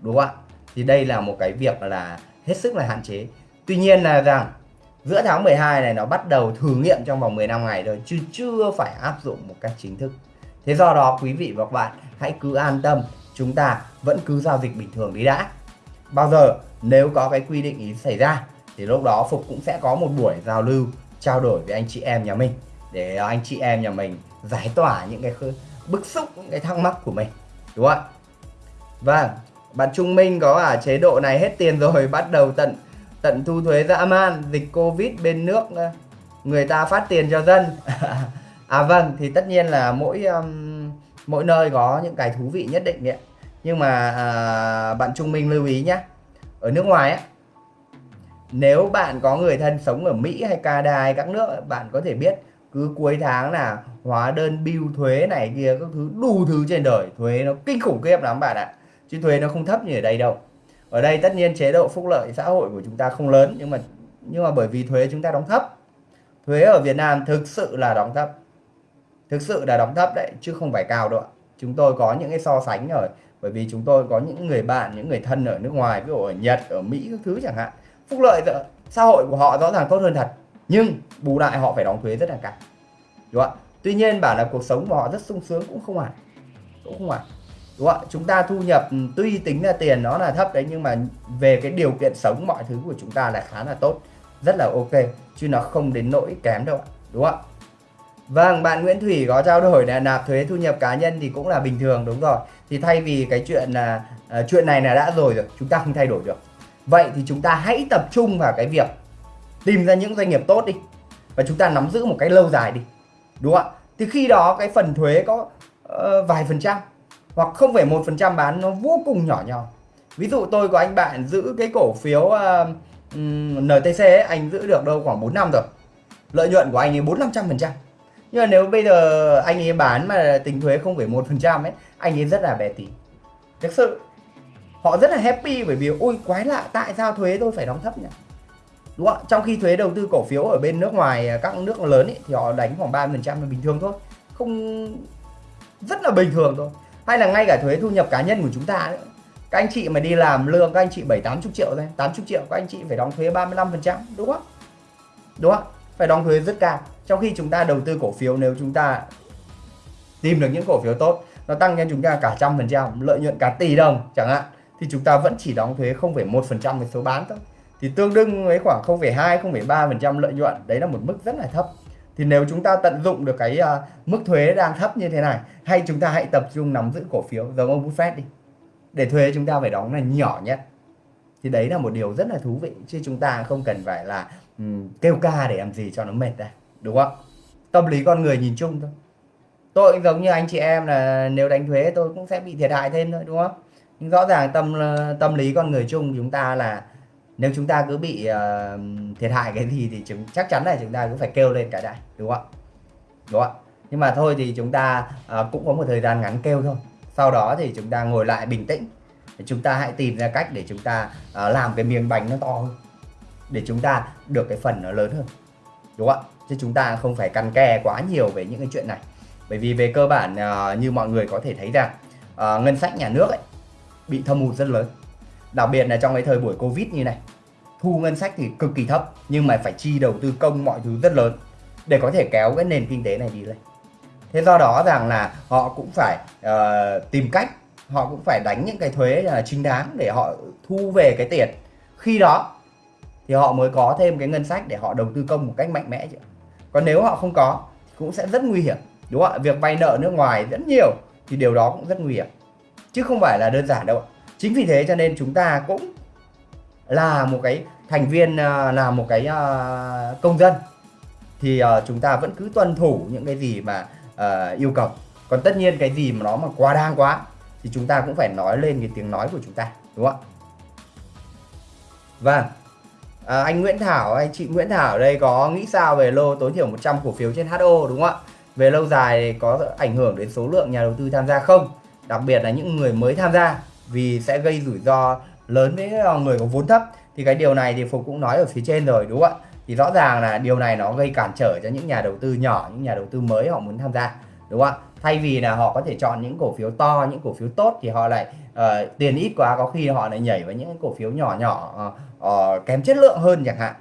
đúng không ạ? Thì đây là một cái việc là hết sức là hạn chế. Tuy nhiên là rằng giữa tháng 12 này nó bắt đầu thử nghiệm trong vòng 15 ngày rồi, chứ chưa phải áp dụng một cách chính thức. Thế do đó quý vị và các bạn hãy cứ an tâm chúng ta vẫn cứ giao dịch bình thường đi đã. Bao giờ nếu có cái quy định ý xảy ra thì lúc đó Phục cũng sẽ có một buổi giao lưu trao đổi với anh chị em nhà mình để anh chị em nhà mình giải tỏa những cái bức xúc những cái thắc mắc của mình đúng không ạ? Và bạn Trung Minh có ở chế độ này hết tiền rồi bắt đầu tận tận thu thuế dã man dịch Covid bên nước ờ, người ta phát tiền cho dân. À vâng thì tất nhiên là mỗi um, mỗi nơi có những cái thú vị nhất định đấy nhưng mà à, bạn Trung Minh lưu ý nhé ở nước ngoài á nếu bạn có người thân sống ở Mỹ hay Canada hay các nước bạn có thể biết cứ cuối tháng là hóa đơn bill thuế này kia, các thứ, đủ thứ trên đời. Thuế nó kinh khủng khiếp lắm bạn ạ. Chứ thuế nó không thấp như ở đây đâu. Ở đây tất nhiên chế độ phúc lợi xã hội của chúng ta không lớn, nhưng mà nhưng mà bởi vì thuế chúng ta đóng thấp. Thuế ở Việt Nam thực sự là đóng thấp. Thực sự là đóng thấp đấy, chứ không phải cao đâu ạ. Chúng tôi có những cái so sánh rồi bởi vì chúng tôi có những người bạn, những người thân ở nước ngoài, ví dụ ở Nhật, ở Mỹ, các thứ chẳng hạn. Phúc lợi xã hội của họ rõ ràng tốt hơn thật, nhưng bù lại họ phải đóng thuế rất là cao. Đúng không ạ? Tuy nhiên bảo là cuộc sống của họ rất sung sướng cũng không hẳn cũng không hẳn đúng không ạ chúng ta thu nhập ừ, tuy tính là tiền nó là thấp đấy nhưng mà về cái điều kiện sống mọi thứ của chúng ta là khá là tốt rất là ok chứ nó không đến nỗi kém đâu ạ đúng không ạ Vâng, bạn Nguyễn Thủy có trao đổi là nạp thuế thu nhập cá nhân thì cũng là bình thường đúng rồi. Thì thay vì cái chuyện là uh, chuyện này là đã rồi rồi, chúng ta không thay đổi được. Vậy thì chúng ta hãy tập trung vào cái việc tìm ra những doanh nghiệp tốt đi và chúng ta nắm giữ một cái lâu dài đi. Đúng không ạ? Thì khi đó cái phần thuế có uh, vài phần trăm hoặc không phải một phần trăm bán nó vô cùng nhỏ nhỏ. Ví dụ tôi có anh bạn giữ cái cổ phiếu ờ, uh, NTC ấy, anh giữ được đâu khoảng 4 năm rồi. Lợi nhuận của anh ấy 4 500 phần trăm nhưng mà nếu bây giờ anh ấy bán mà tính thuế không phải một phần trăm ấy anh ấy rất là bè tí thực sự họ rất là happy bởi vì ôi quái lạ tại sao thuế tôi phải đóng thấp nhỉ đúng không trong khi thuế đầu tư cổ phiếu ở bên nước ngoài à, các nước lớn ấy, thì họ đánh khoảng ba phần trăm là bình thường thôi. Không rất là bình thường thôi. Hay là ngay cả thuế thu nhập cá nhân của chúng ta ấy. các anh chị mà đi làm lương các anh chị bảy tám chục triệu thôi 80 triệu các anh chị phải đóng thuế 35 phần trăm đúng không? Đúng không phải đóng thuế rất cao. Trong khi chúng ta đầu tư cổ phiếu nếu chúng ta tìm được những cổ phiếu tốt nó tăng cho chúng ta cả trăm phần trăm lợi nhuận cả tỷ đồng chẳng hạn thì chúng ta vẫn chỉ đóng thuế 0,1 phần trăm về số bán thôi thì tương đương với khoảng 0,2 0,3 phần trăm lợi nhuận đấy là một mức rất là thấp. Thì nếu chúng ta tận dụng được cái uh, mức thuế đang thấp như thế này hay chúng ta hãy tập trung nắm giữ cổ phiếu giống ông Buffett đi. Để thuế chúng ta phải đóng là nhỏ nhất. Thì đấy là một điều rất là thú vị chứ chúng ta không cần phải là um, kêu ca để làm gì cho nó mệt đây đúng không? Tâm lý con người nhìn chung thôi. Tôi cũng giống như anh chị em là nếu đánh thuế tôi cũng sẽ bị thiệt hại thêm thôi đúng không? Nhưng rõ ràng tâm ờ, tâm lý con người chung chúng ta là nếu chúng ta cứ bị uh, thiệt hại cái gì thì chúng chắc chắn là chúng ta cũng phải kêu lên cả đại đúng không đúng không nhưng mà thôi thì chúng ta uh, cũng có một thời gian ngắn kêu thôi. Sau đó thì chúng ta ngồi lại bình tĩnh. Chúng ta hãy tìm ra cách để chúng ta uh, làm cái miếng bánh nó to hơn. Để chúng ta được cái phần nó lớn hơn. Đúng không ạ? Chứ chúng ta không phải căn kè quá nhiều về những cái chuyện này. Bởi vì về cơ bản uh, như mọi người có thể thấy rằng uh, ngân sách nhà nước ấy, bị thâm hụt rất lớn đặc biệt là trong cái thời buổi covid như này thu ngân sách thì cực kỳ thấp nhưng mà phải chi đầu tư công mọi thứ rất lớn để có thể kéo cái nền kinh tế này đi lên. Thế do đó rằng là họ cũng phải uh, tìm cách họ cũng phải đánh những cái thuế là chính đáng để họ thu về cái tiền. Khi đó thì họ mới có thêm cái ngân sách để họ đầu tư công một cách mạnh mẽ chứ. Còn nếu họ không có cũng sẽ rất nguy hiểm đúng không ạ? Việc vay nợ nước ngoài rất nhiều thì điều đó cũng rất nguy hiểm chứ không phải là đơn giản đâu chính vì thế cho nên chúng ta cũng là một cái thành viên à, là một cái à, công dân. Thì à, chúng ta vẫn cứ tuân thủ những cái gì mà yêu cầu. Còn tất nhiên cái gì mà nó mà quá đáng quá thì chúng ta cũng phải nói lên cái tiếng nói của chúng ta đúng không ạ? Vâng. À, anh Nguyễn Thảo anh chị Nguyễn Thảo đây có nghĩ sao về lô tối thiểu 100 cổ phiếu trên HO đúng không ạ? Về lâu dài có ảnh hưởng đến số lượng nhà đầu tư tham gia không? Đặc biệt là những người mới tham gia vì sẽ gây rủi ro lớn với ờ, người có vốn thấp. Thì cái điều này thì Phục cũng nói ở phía trên rồi đúng không ạ? Thì rõ ràng là điều này nó gây cản trở cho những nhà đầu tư nhỏ những nhà đầu tư mới họ muốn tham gia đúng không ạ? Thay vì là họ có thể chọn những cổ phiếu to những cổ phiếu tốt thì họ lại uh, tiền ít quá có khi họ lại nhảy vào những cổ phiếu nhỏ nhỏ uh, uh, kém chất lượng hơn chẳng hạn.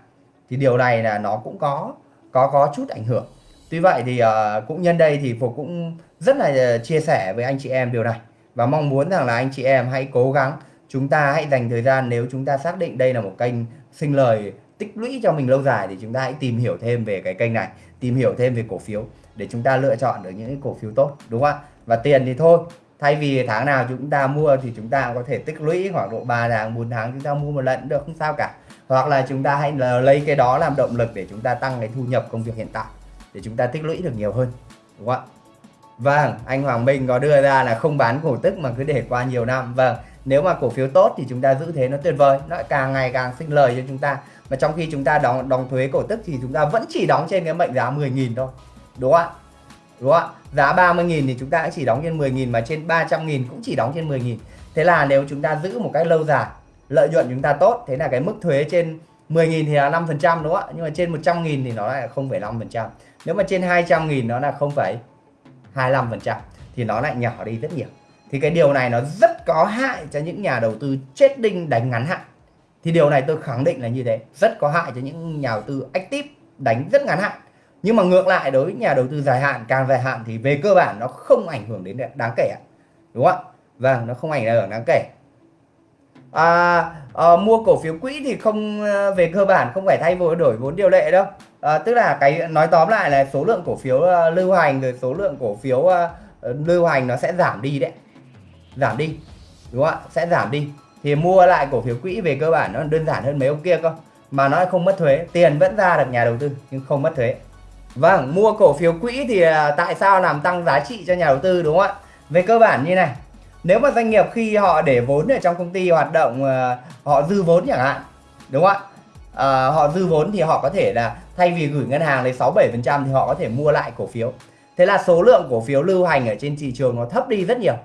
Thì điều này là nó cũng có có có chút ảnh hưởng. Tuy vậy thì uh, cũng nhân đây thì phục cũng rất là chia sẻ với anh chị em điều này và mong muốn rằng là anh chị em hãy cố gắng. Chúng ta hãy dành thời gian, nếu chúng ta xác định đây là một kênh sinh lời tích lũy cho mình lâu dài thì chúng ta hãy tìm hiểu thêm về cái kênh này, tìm hiểu thêm về cổ phiếu để chúng ta lựa chọn được những cổ phiếu tốt, đúng không ạ? Và tiền thì thôi, thay vì tháng nào chúng ta mua thì chúng ta có thể tích lũy khoảng độ 3 tháng 4 tháng chúng ta mua một lần được, không sao cả. Hoặc là chúng ta hãy lấy cái đó làm động lực để chúng ta tăng cái thu nhập công việc hiện tại, để chúng ta tích lũy được nhiều hơn, đúng không ạ? Vâng anh Hoàng Minh có đưa ra là không bán cổ tức mà cứ để qua nhiều năm. Vâng nếu mà cổ phiếu tốt thì chúng ta giữ thế nó tuyệt vời. Nó càng ngày càng sinh lời cho chúng ta. Mà trong khi chúng ta đóng đóng thuế cổ tức thì chúng ta vẫn chỉ đóng trên cái mệnh giá 10.000 thôi. Đúng không ạ? Đúng không ạ? Giá 30.000 thì chúng ta chỉ đóng trên 10.000 mà trên 300.000 cũng chỉ đóng trên 10.000 thế là nếu chúng ta giữ một cách lâu dài lợi nhuận chúng ta tốt thế là cái mức thuế trên 10.000 thì là 5% đúng không ạ? Nhưng mà trên 100.000 thì nó là 0,5% nếu mà trên 200.000 nó là 0, 0,25% thì nó lại nhỏ đi rất nhiều. Thì cái điều này nó rất có hại cho những nhà đầu tư chết đinh đánh ngắn hạn. Thì điều này tôi khẳng định là như thế rất có hại cho những nhà đầu tư active đánh rất ngắn hạn. Nhưng mà ngược lại đối với nhà đầu tư dài hạn càng dài hạn thì về cơ bản nó không ảnh hưởng đến đáng kể đúng không ạ? Vâng nó không ảnh hưởng đáng kể. À, à, mua cổ phiếu quỹ thì không ờ, về cơ bản không phải thay vốn đổi vốn điều lệ đâu à, tức là cái nói tóm lại là số lượng cổ phiếu uh, lưu hành rồi số lượng cổ phiếu uh, lưu hành nó sẽ giảm đi đấy. Giảm đi đúng không ạ? Sẽ giảm đi. Thì mua lại cổ phiếu quỹ về cơ bản nó đơn giản hơn mấy ông kia cơ. Mà nó không mất thuế tiền vẫn ra được nhà đầu tư nhưng không mất thuế. Vâng mua cổ phiếu quỹ thì tại sao làm tăng giá trị cho nhà đầu tư đúng không ạ? Về cơ bản như này nếu mà doanh nghiệp khi họ để vốn ở trong công ty hoạt động họ dư vốn chẳng hạn đúng không ạ? À, họ dư vốn thì họ có thể là thay vì gửi ngân hàng lấy 6 7 phần trăm thì họ có thể mua lại cổ phiếu. Thế là số lượng cổ phiếu lưu hành ở trên thị trường nó thấp đi rất nhiều.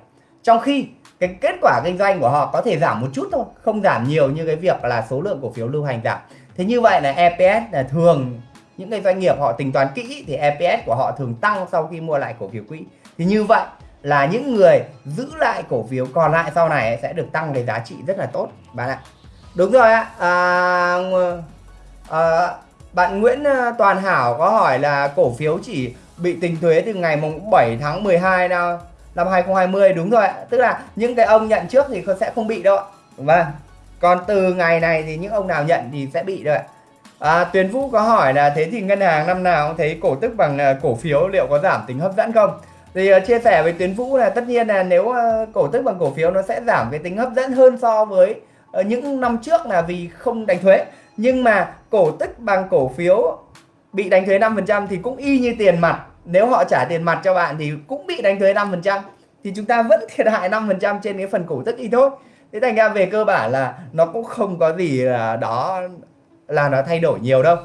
Trong khi cái kết quả kinh doanh của họ có thể giảm một chút thôi không giảm nhiều như cái việc là số lượng cổ phiếu lưu hành giảm. Thế như vậy là EPS là thường những cái doanh nghiệp họ tính toán kỹ thì EPS của họ thường tăng sau khi mua lại cổ phiếu quỹ. Thì như vậy là những người giữ lại cổ phiếu còn lại sau này sẽ được tăng cái giá trị rất là tốt bạn ạ. Đúng rồi ạ. À, à, bạn Nguyễn ờ, Toàn Hảo có hỏi là cổ phiếu chỉ bị tính thuế từ ngày mùng 7 tháng 12 nào năm 2020 đúng rồi ạ. Tức là những cái ông nhận trước thì sẽ không bị đâu ạ. Vâng. Còn từ ngày này thì những ông nào nhận thì sẽ bị rồi ạ. À, Tuyền Vũ có hỏi là thế thì ngân hàng năm nào cũng thấy cổ tức bằng ờ, cổ phiếu liệu có giảm tính hấp dẫn không? Thì uh, chia sẻ với Tuyến Vũ là tất nhiên là nếu uh, cổ tức bằng cổ phiếu nó sẽ giảm cái tính hấp dẫn hơn so với uh, những năm trước là vì không đánh thuế nhưng mà cổ tức bằng cổ phiếu bị đánh thuế 5% thì cũng y như tiền mặt. Nếu họ trả tiền mặt cho bạn thì cũng bị đánh thuế 5% thì chúng ta vẫn thiệt hại 5% trên cái phần cổ tức y thôi. Thế thành ra về cơ bản là nó cũng không có gì là đó, là nó thay đổi nhiều đâu.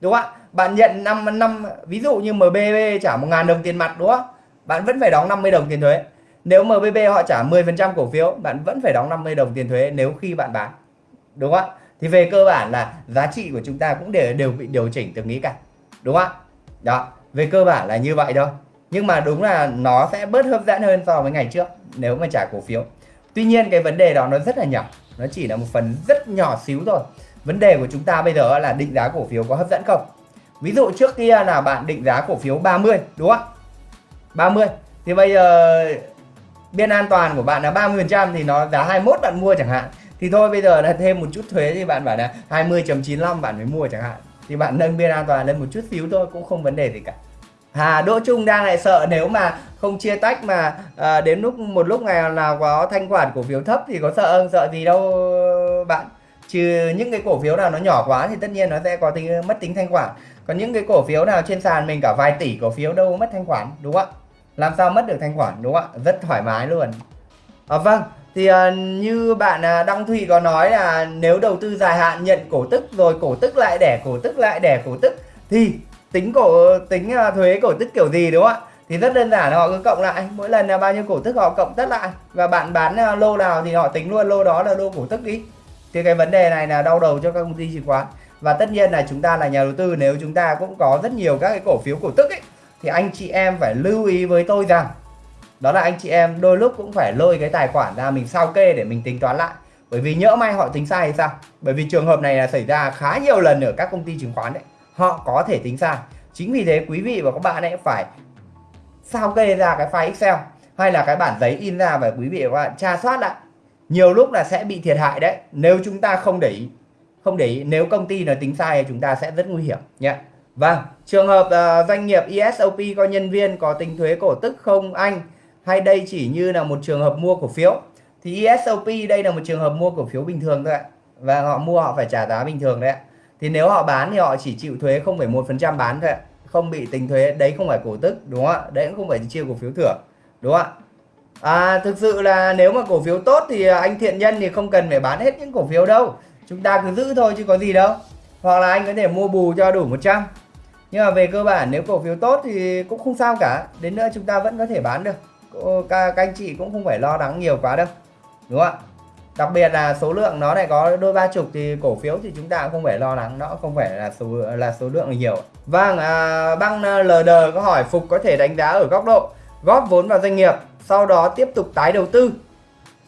Đúng không ạ? Bạn nhận 5 năm, ví dụ như MBB trả 1.000 đồng tiền mặt, đúng không? Bạn vẫn phải đóng 50 đồng tiền thuế. Nếu MBB họ trả 10% cổ phiếu, bạn vẫn phải đóng 50 đồng tiền thuế nếu khi bạn bán. Đúng không ạ? Thì về cơ bản là giá trị của chúng ta cũng đều đều bị điều chỉnh từng ý cả đúng không ạ? Đó, về cơ bản là như vậy thôi. Nhưng mà đúng là nó sẽ bớt hấp dẫn hơn so với ngày trước, nếu mà trả cổ phiếu. Tuy nhiên cái vấn đề đó nó rất là nhỏ, nó chỉ là một phần rất nhỏ xíu thôi. Vấn đề của chúng ta bây giờ là định giá cổ phiếu có hấp dẫn không? Ví dụ trước kia là bạn định giá cổ phiếu 30 đúng không 30 thì bây giờ biên an toàn của bạn là 30 phần trăm thì nó giá 21 bạn mua chẳng hạn thì thôi bây giờ là thêm một chút thuế thì bạn bảo là 20.95 bạn mới mua chẳng hạn. Thì bạn nâng biên an toàn lên một chút xíu thôi cũng không vấn đề gì cả. Hà Đỗ Trung đang lại sợ nếu mà không chia tách mà à, đến lúc một lúc ngày nào có thanh khoản cổ phiếu thấp thì có sợ không sợ gì đâu bạn. Trừ những cái cổ phiếu nào nó nhỏ quá thì tất nhiên nó sẽ có tính mất tính thanh khoản. Còn những cái cổ phiếu nào trên sàn mình cả vài tỷ cổ phiếu đâu mất thanh khoản đúng không ạ? Làm sao mất được thanh khoản đúng không ạ? Rất thoải mái luôn. À, vâng thì uh, như bạn uh, Đăng Thụy có nói là nếu đầu tư dài hạn nhận cổ tức rồi cổ tức lại đẻ cổ tức lại đẻ cổ tức thì tính cổ tính uh, thuế cổ tức kiểu gì đúng không ạ? Thì rất đơn giản họ cứ cộng lại. Mỗi lần là bao nhiêu cổ tức họ cộng tất lại. Và bạn bán uh, lô nào thì họ tính luôn lô đó là lô cổ tức đi. Thì cái vấn đề này là đau đầu cho các công ty chứng khoán. Và tất nhiên là chúng ta là nhà đầu tư nếu chúng ta cũng có rất nhiều các cái cổ phiếu cổ tức ấy thì anh chị em phải lưu ý với tôi rằng đó là anh chị em đôi lúc cũng phải lôi cái tài khoản ra mình sao kê để mình tính toán lại. Bởi vì nhỡ may họ tính sai hay sao? Bởi vì trường hợp này là xảy ra khá nhiều lần ở các công ty chứng khoán đấy. Họ có thể tính sai. Chính vì thế quý vị và các bạn ấy phải sao kê ra cái file Excel hay là cái bản giấy in ra và quý vị và các bạn tra soát lại. Nhiều lúc là sẽ bị thiệt hại đấy. Nếu chúng ta không để ý không để ý nếu công ty nó tính sai thì chúng ta sẽ rất nguy hiểm nhé. Vâng trường hợp uh, doanh nghiệp ESOP có nhân viên có tính thuế cổ tức không anh? Hay đây chỉ như là một trường hợp mua cổ phiếu? Thì ESOP đây là một trường hợp mua cổ phiếu bình thường thôi ạ. Và họ mua họ phải trả giá bình thường đấy ạ. Thì nếu họ bán thì họ chỉ chịu thuế 0,1% bán thôi ạ. Không bị tính thuế đấy không phải cổ tức đúng không ạ? Đấy cũng không phải chia cổ phiếu thưởng đúng không ạ? À, thực sự là nếu mà cổ phiếu tốt thì anh thiện nhân thì không cần phải bán hết những cổ phiếu đâu. Chúng ta cứ giữ thôi chứ có gì đâu. Hoặc là anh có thể mua bù cho đủ 100 nhưng mà về cơ bản nếu cổ phiếu tốt thì cũng không sao cả. Đến nữa chúng ta vẫn có thể bán được các, các anh chị cũng không phải lo lắng nhiều quá đâu đúng không ạ? Đặc biệt là số lượng nó lại có đôi ba chục thì cổ phiếu thì chúng ta cũng không phải lo lắng nó không phải là số là số lượng nhiều. Vâng à, băng à, LD có hỏi phục có thể đánh giá ở góc độ góp vốn vào doanh nghiệp sau đó tiếp tục tái đầu tư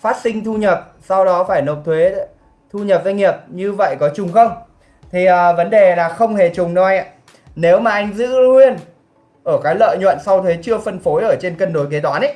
phát sinh thu nhập sau đó phải nộp thuế thu nhập doanh nghiệp như vậy có trùng không? Thì à, vấn đề là không hề trùng đâu anh ạ. Nếu mà anh giữ nguyên ở cái lợi nhuận sau thuế chưa phân phối ở trên cân đối kế toán ấy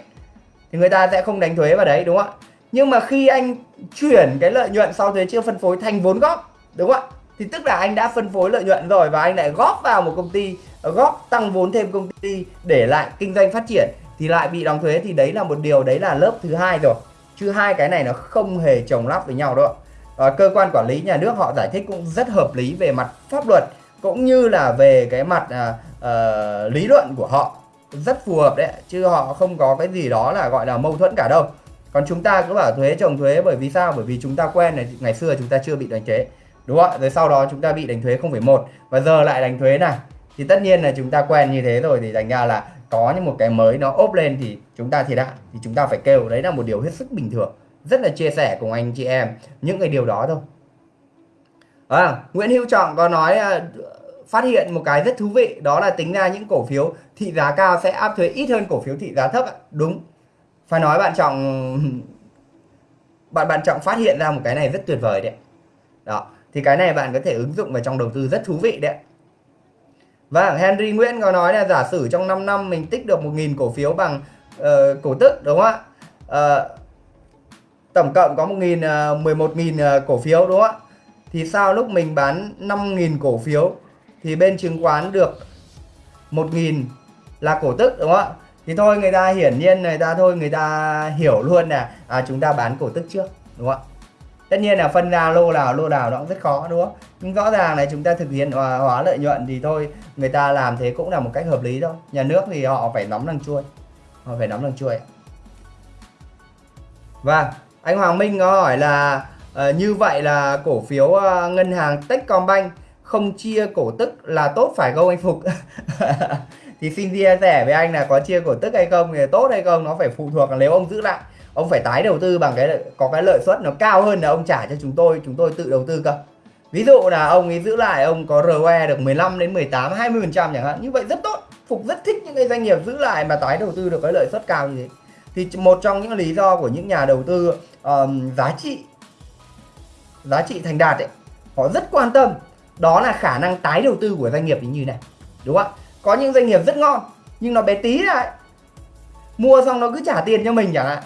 thì người ta sẽ không đánh thuế vào đấy đúng không ạ? Nhưng mà khi anh chuyển cái lợi nhuận sau thuế chưa phân phối thành vốn góp đúng không ạ? Thì tức là anh đã phân phối lợi nhuận rồi và anh lại góp vào một công ty góp tăng vốn thêm công ty để lại kinh doanh phát triển thì lại bị đóng thuế. Thì đấy là một điều đấy là lớp thứ hai rồi. Chứ hai cái này nó không hề chồng lắp với nhau đâu à, cơ quan quản lý nhà nước họ giải thích cũng rất hợp lý về mặt pháp luật cũng như là về cái mặt à, uh, lý luận của họ rất phù hợp đấy chứ họ không có cái gì đó là gọi là mâu thuẫn cả đâu. Còn chúng ta cứ bảo thuế trồng thuế bởi vì sao? Bởi vì chúng ta quen này ngày xưa chúng ta chưa bị đánh thuế đúng không ạ? Rồi sau đó chúng ta bị đánh thuế 0,1 và giờ lại đánh thuế này. Thì tất nhiên là chúng ta quen như thế rồi thì thành ra là có những một cái mới nó ốp lên thì chúng ta thiệt hại thì chúng ta phải kêu. Đấy là một điều hết sức bình thường rất là chia sẻ cùng anh chị em những cái điều đó thôi. À, Nguyễn Hữu Trọng có nói à, phát hiện một cái rất thú vị đó là tính ra những cổ phiếu thị giá cao sẽ áp thuế ít hơn cổ phiếu thị giá thấp ạ. đúng. Phải nói bạn trọng bạn bạn trọng phát hiện ra một cái này rất tuyệt vời đấy đó thì cái này bạn có thể ứng dụng vào trong đầu tư rất thú vị đấy và vâng, Henry Nguyễn có nói là giả sử trong 5 năm mình tích được 1.000 cổ phiếu bằng uh, cổ tức đúng không ạ? Uh, tổng cộng có 1.000 uh, 11.000 uh, cổ phiếu đúng không ạ? Thì sao lúc mình bán 5.000 cổ phiếu thì bên chứng khoán được 1.000 là cổ tức đúng không ạ? Thì thôi người ta hiển nhiên người ta thôi người ta hiểu luôn là à, chúng ta bán cổ tức trước đúng không ạ? Tất nhiên là phân ra lô nào lô nào nó cũng rất khó đúng không nhưng rõ ràng là chúng ta thực hiện hòa, hóa lợi nhuận thì thôi người ta làm thế cũng là một cách hợp lý thôi. Nhà nước thì họ phải nóng đằng chuôi họ phải nóng đằng chuôi và vâng, anh Hoàng Minh có hỏi là uh, như vậy là cổ phiếu uh, ngân hàng Techcombank không chia cổ tức là tốt phải không anh Phục? Thì xin chia sẻ với anh là có chia cổ tức hay không thì tốt hay không nó phải phụ thuộc nếu ông giữ lại ông phải tái đầu tư bằng cái có cái lợi suất nó cao hơn là ông trả cho chúng tôi chúng tôi tự đầu tư cơ. Ví dụ là ông ấy giữ lại ông có ROE được 15 đến 18 20 phần trăm chẳng hạn như vậy rất tốt. Phục rất thích những cái doanh nghiệp giữ lại mà tái đầu tư được cái lợi suất cao như thế. Thì một trong những lý do của những nhà đầu tư um, giá trị giá trị thành đạt ấy họ rất quan tâm đó là khả năng tái đầu tư của doanh nghiệp như này, đúng không ạ? Có những doanh nghiệp rất ngon, nhưng nó bé tí lại mua xong nó cứ trả tiền cho mình chẳng hạn.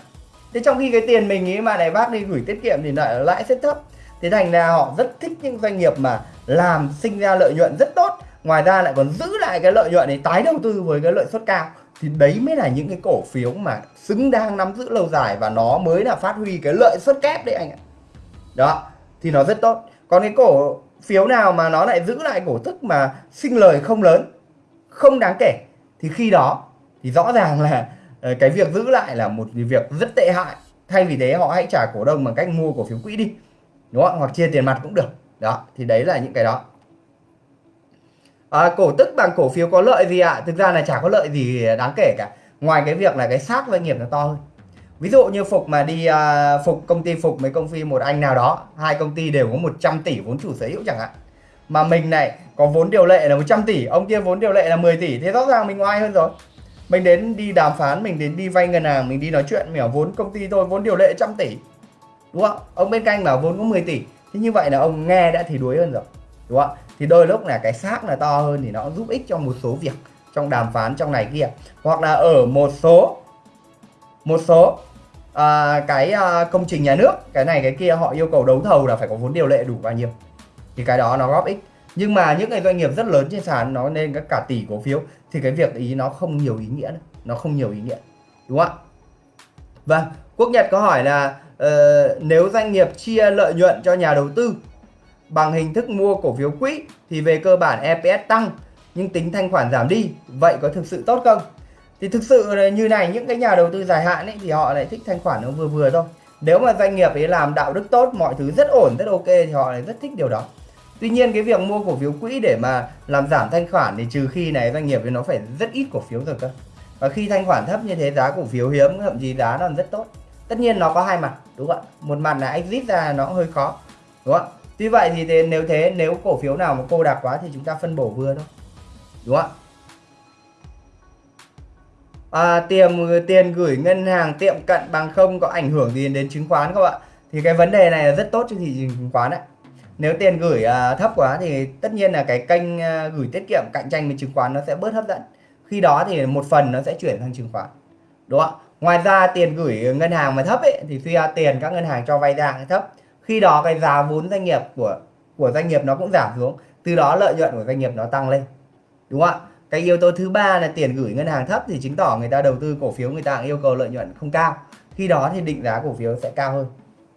Thế trong khi cái tiền mình ấy mà này bác đi gửi tiết kiệm thì lại, lãi rất thấp. Thế thành ra họ rất thích những doanh nghiệp mà làm sinh ra lợi nhuận rất tốt, ngoài ra lại còn giữ lại cái lợi nhuận để tái đầu tư với cái lợi suất cao. Thì đấy mới là những cái cổ phiếu mà xứng đáng nắm giữ lâu dài và nó mới là phát huy cái lợi suất kép đấy anh ạ. Đó, thì nó rất tốt. Còn cái cổ phiếu nào mà nó lại giữ lại cổ tức mà sinh lời không lớn không đáng kể thì khi đó thì rõ ràng là ờ, cái việc giữ lại là một việc rất tệ hại. Thay vì thế họ hãy trả cổ đông bằng cách mua cổ phiếu quỹ đi đúng không hoặc chia tiền mặt cũng được. Đó thì đấy là những cái đó. À, cổ tức bằng cổ phiếu có lợi gì ạ? À? thực ra là chả có lợi gì đáng kể cả. Ngoài cái việc là cái xác doanh nghiệp nó to hơn ví dụ như phục mà đi uh, phục công ty phục mấy công ty một anh nào đó hai công ty đều có 100 tỷ vốn chủ sở hữu chẳng hạn. Mà mình này có vốn điều lệ là 100 tỷ ông kia vốn điều lệ là 10 tỷ thế rõ ràng mình oai hơn rồi. Mình đến đi đàm phán mình đến đi vay ngân hàng mình đi nói chuyện mình bảo vốn công ty tôi vốn điều lệ trăm tỷ. Đúng không? Ông bên cạnh bảo vốn có 10 tỷ. Thế như vậy là ông nghe đã thì đuối hơn rồi. Đúng không? Thì đôi lúc là cái xác là to hơn thì nó giúp ích cho một số việc trong đàm phán trong này kia. Hoặc là ở một số một số à, cái à, công trình nhà nước cái này cái kia họ yêu cầu đấu thầu là phải có vốn điều lệ đủ bao nhiêu thì cái đó nó góp ích. Nhưng mà những cái doanh nghiệp rất lớn trên sàn nó nên các cả tỷ cổ phiếu thì cái việc ý nó không nhiều ý nghĩa nữa. nó không nhiều ý nghĩa đúng không ạ? Vâng quốc nhật có hỏi là uh, nếu doanh nghiệp chia lợi nhuận cho nhà đầu tư bằng hình thức mua cổ phiếu quỹ thì về cơ bản EPS tăng nhưng tính thanh khoản giảm đi vậy có thực sự tốt không? Thì thực sự là như này những cái nhà đầu tư dài hạn ấy thì họ lại thích thanh khoản nó vừa vừa thôi nếu mà doanh nghiệp ấy làm đạo đức tốt mọi thứ rất ổn rất ok thì họ lại rất thích điều đó Tuy nhiên cái việc mua cổ phiếu quỹ để mà làm giảm thanh khoản thì trừ khi này doanh nghiệp thì nó phải rất ít cổ phiếu rồi cơ. Và khi thanh khoản thấp như thế giá cổ phiếu hiếm thậm chí giá nó rất tốt. Tất nhiên nó có hai mặt đúng không ạ? Một mặt là exit ra nó hơi khó đúng không ạ? Tuy vậy thì thế, nếu thế nếu cổ phiếu nào mà cô đặc quá thì chúng ta phân bổ vừa thôi. Đúng không ạ? À, tiền tiền gửi ngân hàng tiệm cận bằng không có ảnh hưởng gì đến chứng khoán không ạ? Thì cái vấn đề này là rất tốt cho thị trường chứng khoán đấy nếu tiền gửi à, thấp quá thì tất nhiên là cái kênh à, gửi tiết kiệm cạnh tranh với chứng khoán nó sẽ bớt hấp dẫn. Khi đó thì một phần nó sẽ chuyển sang chứng khoán. Đúng không ngoài ra tiền gửi ngân hàng mà thấp ấy thì suy ra à, tiền các ngân hàng cho vay ra thấp. Khi đó cái giá vốn doanh nghiệp của của doanh nghiệp nó cũng giảm xuống. Từ đó lợi nhuận của doanh nghiệp nó tăng lên. Đúng không ạ? Cái yếu tố thứ ba là tiền gửi ngân hàng thấp thì chứng tỏ người ta đầu tư cổ phiếu người ta yêu cầu lợi nhuận không cao. Khi đó thì định giá cổ phiếu sẽ cao hơn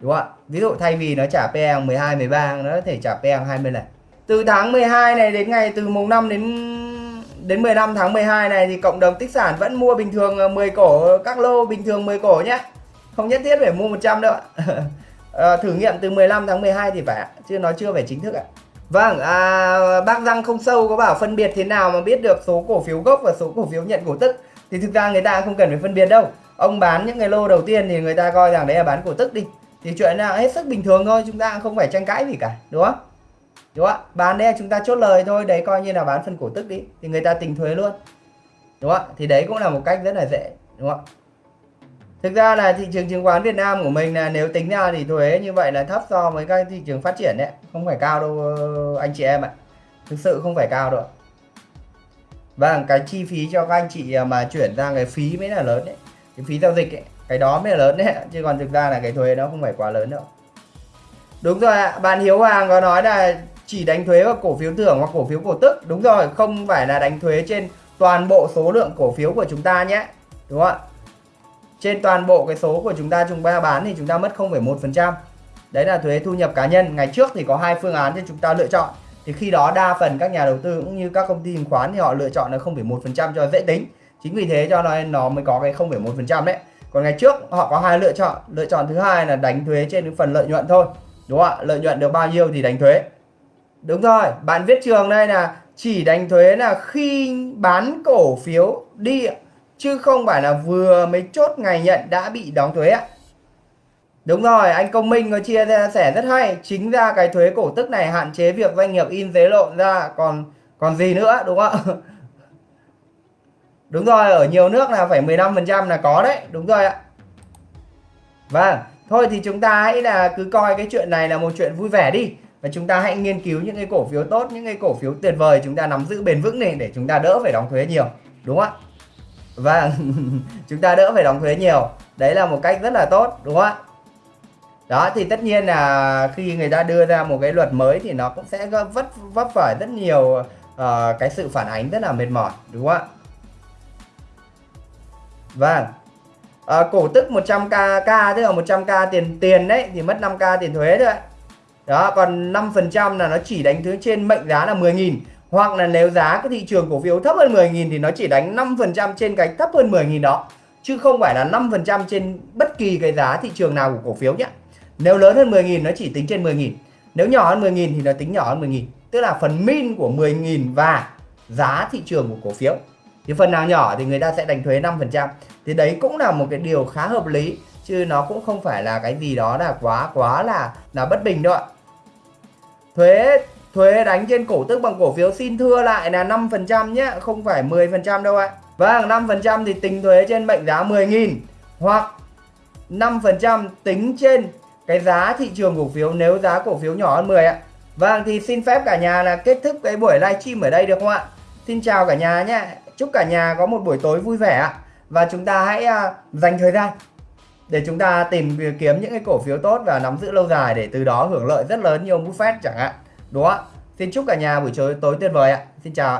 đúng không ạ? Ví dụ thay vì nó trả PE 12 13 nó có thể trả PE 20 lần. Từ tháng 12 này đến ngày từ mùng 5 đến đến 15 tháng 12 này thì cộng đồng tích sản vẫn mua bình thường ờ, 10 cổ các lô bình thường 10 cổ nhé. Không nhất thiết phải mua 100 đâu ạ. À, thử nghiệm từ 15 tháng 12 thì phải chứ nó chưa phải chính thức ạ. Vâng, à, bác răng không sâu có bảo phân biệt thế nào mà biết được số cổ phiếu gốc và số cổ phiếu nhận cổ tức? Thì thực ra người ta không cần phải phân biệt đâu. Ông bán những cái lô đầu tiên thì người ta coi rằng đấy là bán cổ tức đi. Thì chuyện là hết sức bình thường thôi chúng ta không phải tranh cãi gì cả đúng không? Đúng không bán đấy chúng ta chốt lời thôi đấy coi như là bán phần cổ tức đi. Thì người ta tính thuế luôn đúng không thì đấy cũng là một cách rất là dễ đúng không thực ra là thị trường chứng khoán Việt Nam của mình là nếu tính ra thì thuế như vậy là thấp so với các thị trường phát triển đấy. Không phải cao đâu, anh chị em ạ. Thực sự không phải cao đâu vâng cái chi phí cho các anh chị mà chuyển sang cái phí mới là lớn đấy. Cái phí giao dịch ấy, cái đó mới là lớn đấy chứ còn thực ra là cái thuế nó không phải quá lớn đâu. Đúng rồi ạ, bạn Hiếu Hoàng có nói là chỉ đánh thuế vào cổ phiếu thưởng hoặc cổ phiếu cổ tức. Đúng rồi, không phải là đánh thuế trên toàn bộ số lượng cổ phiếu của chúng ta nhé. Đúng không ạ? Trên toàn bộ cái số của chúng ta chúng ta bán thì chúng ta mất 0,1% đấy là thuế thu nhập cá nhân. Ngày trước thì có hai phương án cho chúng ta lựa chọn. Thì khi đó đa phần các nhà đầu tư cũng như các công ty chứng khoán thì họ lựa chọn là 0,1% cho dễ tính. Chính vì thế cho nên nó mới có cái 0,1% đấy. Còn ngày trước họ có hai lựa chọn. Lựa chọn thứ hai là đánh thuế trên cái phần lợi nhuận thôi. Đúng không ạ? Lợi nhuận được bao nhiêu thì đánh thuế. Đúng rồi. Bạn viết trường đây là chỉ đánh thuế là khi bán cổ phiếu đi chứ không phải là vừa mới chốt ngày nhận đã bị đóng thuế ạ Đúng rồi, anh Công Minh có chia sẻ rất hay. Chính ra cái thuế cổ tức này hạn chế việc doanh nghiệp in giấy lộn ra còn còn gì nữa đúng không ạ? Đúng rồi, ở nhiều nước là phải 15% là có đấy, đúng rồi ạ. Vâng, thôi thì chúng ta hãy là cứ coi cái chuyện này là một chuyện vui vẻ đi. Và chúng ta hãy nghiên cứu những cái cổ phiếu tốt, những cái cổ phiếu tuyệt vời chúng ta nắm giữ bền vững này để chúng ta đỡ phải đóng thuế nhiều. Đúng không ạ? Vâng, chúng ta đỡ phải đóng thuế nhiều. Đấy là một cách rất là tốt, đúng không ạ? Đó thì tất nhiên là khi người ta đưa ra một cái luật mới thì nó cũng sẽ vấp vấp phải rất nhiều uh, cái sự phản ánh rất là mệt mỏi, đúng không ạ? Vâng. À, cổ tức 100k k tức là 100k tiền tiền đấy thì mất 5k tiền thuế thôi. Đó, còn 5% là nó chỉ đánh thuế trên mệnh giá là 10.000 hoặc là nếu giá cái thị trường cổ phiếu thấp hơn 10.000 thì nó chỉ đánh 5% trên cái thấp hơn 10.000 đó. chứ không phải là 5% trên bất kỳ cái giá thị trường nào của cổ phiếu nhé nếu lớn hơn 10.000 nó chỉ tính trên 10.000 nếu nhỏ hơn 10.000 thì nó tính nhỏ hơn 10.000 tức là phần min của 10.000 và giá thị trường của cổ phiếu. Thì phần nào nhỏ thì người ta sẽ đánh thuế 5% thì đấy cũng là một cái điều khá hợp lý. Chứ nó cũng không phải là cái gì đó là quá quá là là bất bình đâu ạ. Thuế thuế đánh trên cổ tức bằng cổ phiếu xin thưa lại là 5% nhé không phải 10% đâu ạ. Vâng 5% thì tính thuế trên mệnh giá 10.000 hoặc 5% tính trên cái giá thị trường cổ phiếu nếu giá cổ phiếu nhỏ hơn 10 ạ. Vâng thì xin phép cả nhà là kết thúc cái buổi livestream ở đây được không ạ? Xin chào cả nhà nhé. Chúc cả nhà có một buổi tối vui vẻ ạ. Và chúng ta hãy uh, dành thời gian để chúng ta tìm kiếm những cái cổ phiếu tốt và nắm giữ lâu dài để từ đó hưởng lợi rất lớn như ông Buffett chẳng hạn đúng ạ. Xin chúc cả nhà buổi tối tối tuyệt vời ạ. Xin chào ạ.